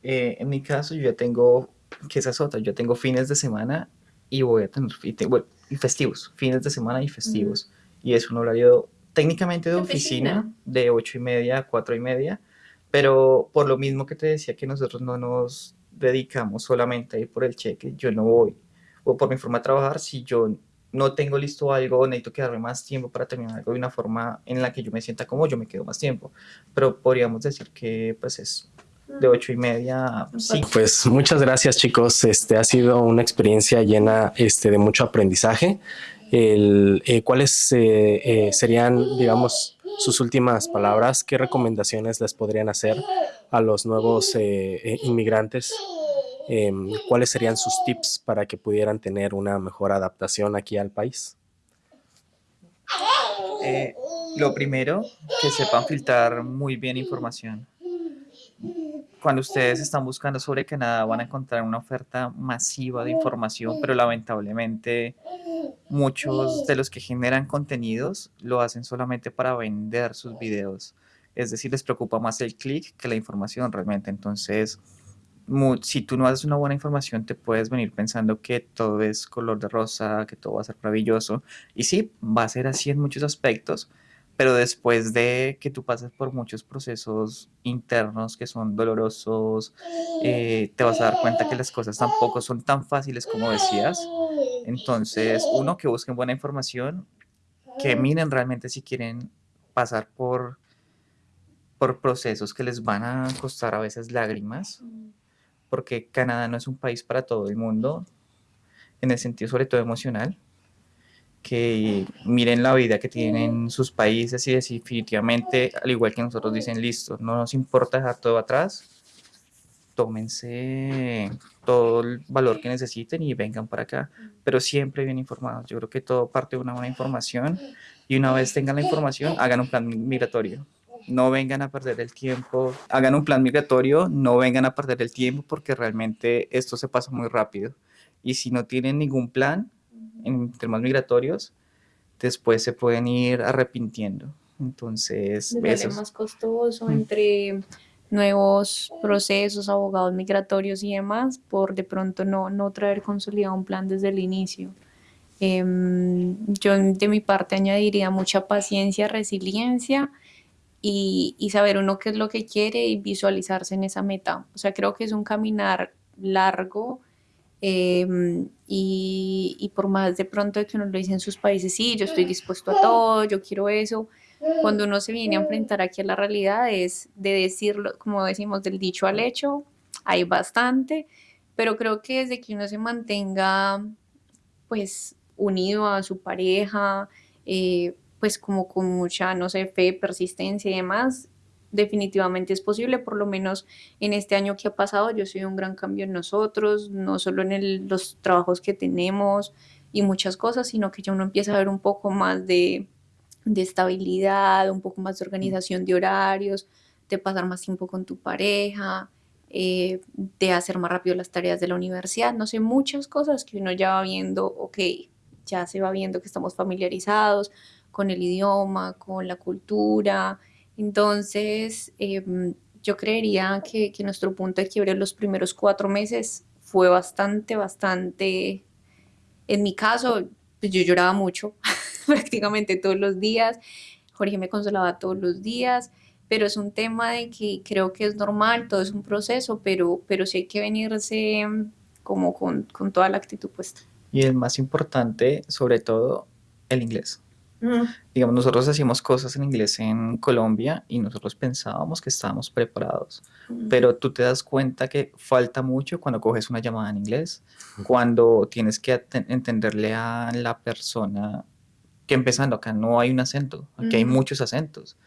C: Eh, en mi caso yo ya tengo, que esa es otra, yo tengo fines de semana y voy a tener bueno, y festivos, fines de semana y festivos, y es un horario técnicamente de oficina, de ocho y media a cuatro y media, pero por lo mismo que te decía que nosotros no nos dedicamos solamente a ir por el cheque, yo no voy, o por mi forma de trabajar, si yo no tengo listo algo, necesito quedarme más tiempo para terminar algo de una forma en la que yo me sienta como yo me quedo más tiempo, pero podríamos decir que pues es de ocho y media a cinco.
A: Pues muchas gracias chicos, este ha sido una experiencia llena este, de mucho aprendizaje. Eh, ¿Cuáles eh, eh, serían, digamos, sus últimas palabras? ¿Qué recomendaciones les podrían hacer a los nuevos inmigrantes? Em, ¿Cuáles serían sus tips para que pudieran tener una mejor adaptación aquí al país?
C: lo primero, que sepan filtrar muy bien información cuando ustedes están buscando sobre Canadá van a encontrar una oferta masiva de información, pero lamentablemente muchos de los que generan contenidos lo hacen solamente para vender sus videos. Es decir, les preocupa más el clic que la información realmente. Entonces, si tú no haces una buena información, te puedes venir pensando que todo es color de rosa, que todo va a ser maravilloso. Y sí, va a ser así en muchos aspectos, pero después de que tú pases por muchos procesos internos que son dolorosos, eh, te vas a dar cuenta que las cosas tampoco son tan fáciles como decías. Entonces, uno, que busquen buena información, que miren realmente si quieren pasar por, por procesos que les van a costar a veces lágrimas, porque Canadá no es un país para todo el mundo, en el sentido sobre todo emocional que miren la vida que tienen sus países y definitivamente, al igual que nosotros dicen, listo, no nos importa dejar todo atrás, tómense todo el valor que necesiten y vengan para acá, pero siempre bien informados. Yo creo que todo parte de una buena información. Y una vez tengan la información, hagan un plan migratorio. No vengan a perder el tiempo, hagan un plan migratorio, no vengan a perder el tiempo porque realmente esto se pasa muy rápido. Y si no tienen ningún plan, en temas migratorios, después se pueden ir arrepintiendo. Entonces,
B: eso es más costoso entre nuevos procesos, abogados migratorios y demás, por de pronto no, no traer consolidado un plan desde el inicio. Em, yo de mi parte añadiría mucha paciencia, resiliencia y, y, saber uno qué es lo que quiere y visualizarse en esa meta. O sea, creo que es un caminar largo Em, y, y, por más de pronto que uno lo dice en sus países, sí, yo estoy dispuesto a todo, yo quiero eso, cuando uno se viene a enfrentar aquí a la realidad es de decirlo, como decimos, del dicho al hecho, hay bastante, pero creo que desde que uno se mantenga pues unido a su pareja, eh, pues como con mucha, no sé, fe, persistencia y demás, definitivamente es posible, por lo menos en este año que ha pasado, yo soy un gran cambio en nosotros, no solo en los trabajos que tenemos y muchas cosas, sino que ya uno empieza a ver un poco más de, de estabilidad, un poco más de organización de horarios, de pasar más tiempo con tu pareja, eh, de hacer más rápido las tareas de la universidad, no sé, muchas cosas que uno ya va viendo, ok, ya se va viendo que estamos familiarizados con el idioma, con la cultura. Entonces, em, yo creería que, que nuestro punto de quiebre los primeros cuatro meses fue bastante, bastante, en mi caso, pues yo lloraba mucho, prácticamente todos los días. Jorge me consolaba todos los días, pero es un tema de que creo que es normal, todo es un proceso, pero, pero sí hay que venirse como con, con toda la actitud puesta.
C: Y el más importante, sobre todo, el inglés. Digamos, nosotros hacíamos cosas en inglés en Colombia y nosotros pensábamos que estábamos preparados, pero tú te das cuenta que falta mucho cuando coges una llamada en inglés, cuando tienes que entenderle a la persona que empezando acá no hay un acento, aquí hay muchos acentos.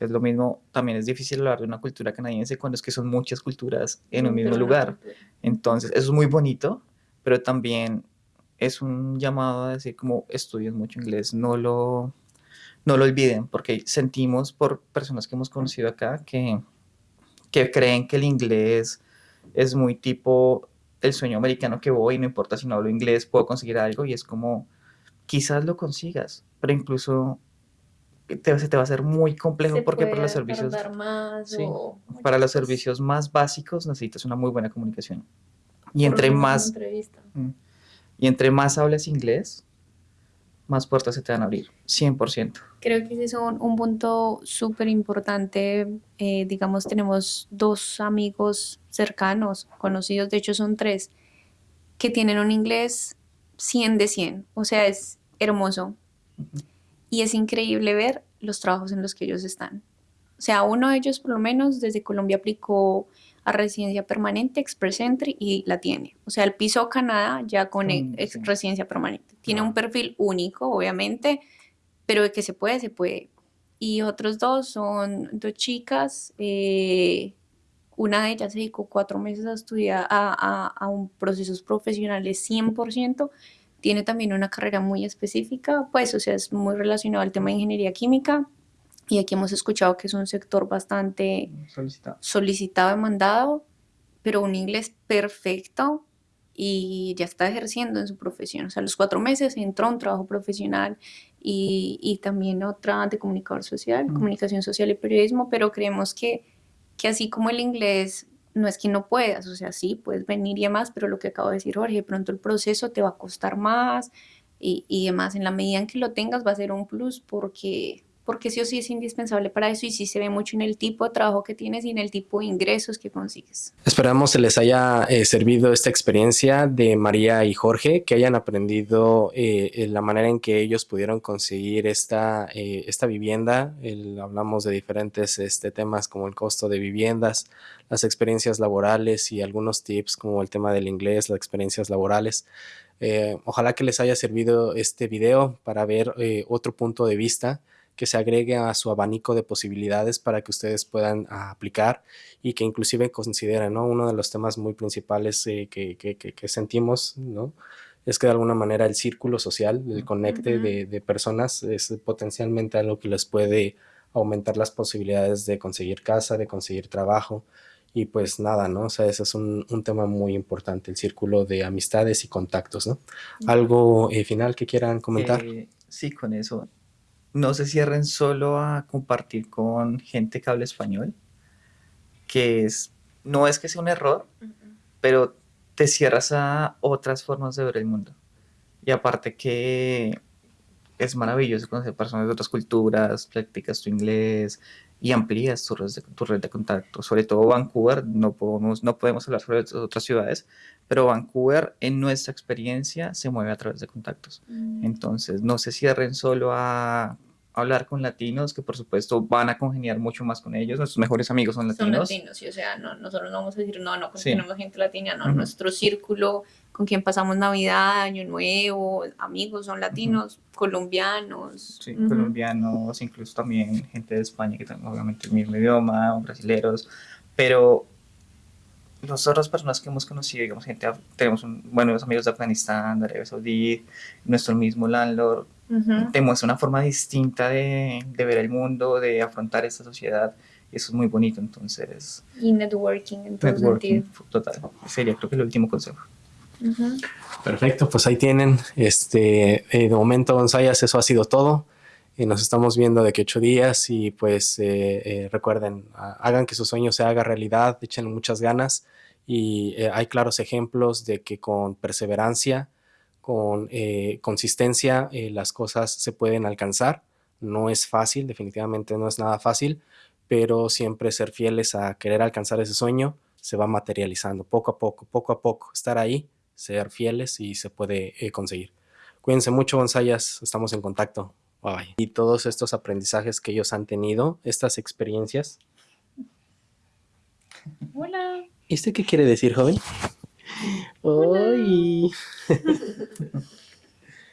C: Es lo mismo, también es difícil hablar de una cultura canadiense cuando es que son muchas culturas en un mismo lugar. Entonces, eso es muy bonito, pero también es un llamado a decir como estudien mucho inglés, no lo, no lo olviden, porque sentimos por personas que hemos conocido acá que, que creen que el inglés es muy tipo el sueño americano que voy, no importa si no hablo inglés, puedo conseguir algo y es como, quizás lo consigas, pero incluso te, se te va a hacer muy complejo porque para los servicios para los servicios más básicos necesitas una muy buena comunicación y entre más y entre más hables inglés, más puertas se te van a abrir, 100%.
B: Creo que ese es un, un punto súper importante. Eh, digamos, tenemos dos amigos cercanos, conocidos, de hecho son tres, que tienen un inglés 100 de 100, o sea, es hermoso. Y es increíble ver los trabajos en los que ellos están. O sea, uno de ellos por lo menos desde Colombia aplicó a residencia permanente, Express Entry, y la tiene. O sea, el piso Canadá ya con mm, residencia permanente. Tiene un perfil único, obviamente, pero de que se puede, se puede. Y otros dos son dos chicas. Eh, una de ellas se dedicó cuatro meses a estudiar a, a, un procesos profesionales 100%. Tiene también una carrera muy específica, pues, o sea, es muy relacionado al tema de ingeniería química y aquí hemos escuchado que es un sector bastante solicitado, solicitado demandado, pero un inglés perfecto y ya está ejerciendo en su profesión. O sea, a los cuatro meses entró a un trabajo profesional y, y también otra de comunicador social, comunicación social y periodismo, pero creemos que, que así como el inglés no es que no puedas, o sea, sí, puedes venir y demás, pero lo que acabo de decir, Jorge, de pronto el proceso te va a costar más y, y demás. En la medida en que lo tengas va a ser un plus porque porque sí o sí es indispensable para eso y sí se ve mucho en el tipo de trabajo que tienes y en el tipo de ingresos que consigues.
A: Esperamos se les haya eh, servido esta experiencia de María y Jorge, que hayan aprendido eh, la manera en que ellos pudieron conseguir esta, eh, esta vivienda. hablamos de diferentes este, temas como el costo de viviendas, las experiencias laborales y algunos tips como el tema del inglés, las experiencias laborales. ojalá que les haya servido este video para ver otro punto de vista que se agregue a su abanico de posibilidades para que ustedes puedan ah, aplicar y que inclusive consideren, ¿no? Uno de los temas muy principales eh, que, que, que, sentimos, ¿no? Es que de alguna manera el círculo social, el conecte de, de, personas es potencialmente algo que les puede aumentar las posibilidades de conseguir casa, de conseguir trabajo y pues nada, ¿no? O sea, ese es un, un tema muy importante, el círculo de amistades y contactos, ¿no? ¿Algo eh, final que quieran comentar?
C: Eh, sí, con eso no se cierren solo a compartir con gente que habla español, que es, no es que sea un error, pero te cierras a otras formas de ver el mundo. Y aparte que es maravilloso conocer personas de otras culturas, practicas tu inglés y amplías tu red de, tu red de contacto. Sobre todo Vancouver, no podemos, no podemos hablar sobre otras ciudades, pero Vancouver en nuestra experiencia se mueve a través de contactos. Mm. Entonces, no se cierren solo a hablar con latinos, que por supuesto van a congeniar mucho más con ellos, nuestros mejores amigos son latinos.
B: Son latinos, y o sea, no, nosotros no vamos a decir, no, no tenemos gente latina, no, nuestro círculo con quien pasamos Navidad, Año Nuevo, amigos son latinos, colombianos.
C: Sí, colombianos, incluso también gente de España que tienen obviamente el mismo idioma, brasileros, pero nosotros personas que hemos conocido, digamos, gente, tenemos un, buenos amigos de Afganistán, de Arabia Saudí, nuestro mismo landlord, uh una forma distinta de, de, ver el mundo, de afrontar esta sociedad eso es muy bonito, entonces,
B: Y networking en todo
C: networking,
B: sentido.
C: total, sería creo que el último consejo.
A: Perfecto, pues ahí tienen. Este, eh, de momento, Gonzayas, eso ha sido todo. Y nos estamos viendo de que ocho días y pues eh, eh, recuerden, ha- hagan que su sueño se haga realidad, echen muchas ganas y eh, hay claros ejemplos de que con perseverancia, con eh, consistencia, eh, las cosas se pueden alcanzar. No es fácil, definitivamente no es nada fácil, pero siempre ser fieles a querer alcanzar ese sueño se va materializando poco a poco, poco a poco, estar ahí ser fieles y se puede eh, conseguir. Cuídense mucho, Gonzayas, estamos en contacto. Bye bye. Y todos estos aprendizajes que ellos han tenido, estas experiencias.
B: Hola.
A: ¿Este qué quiere decir, joven? ¡Ay!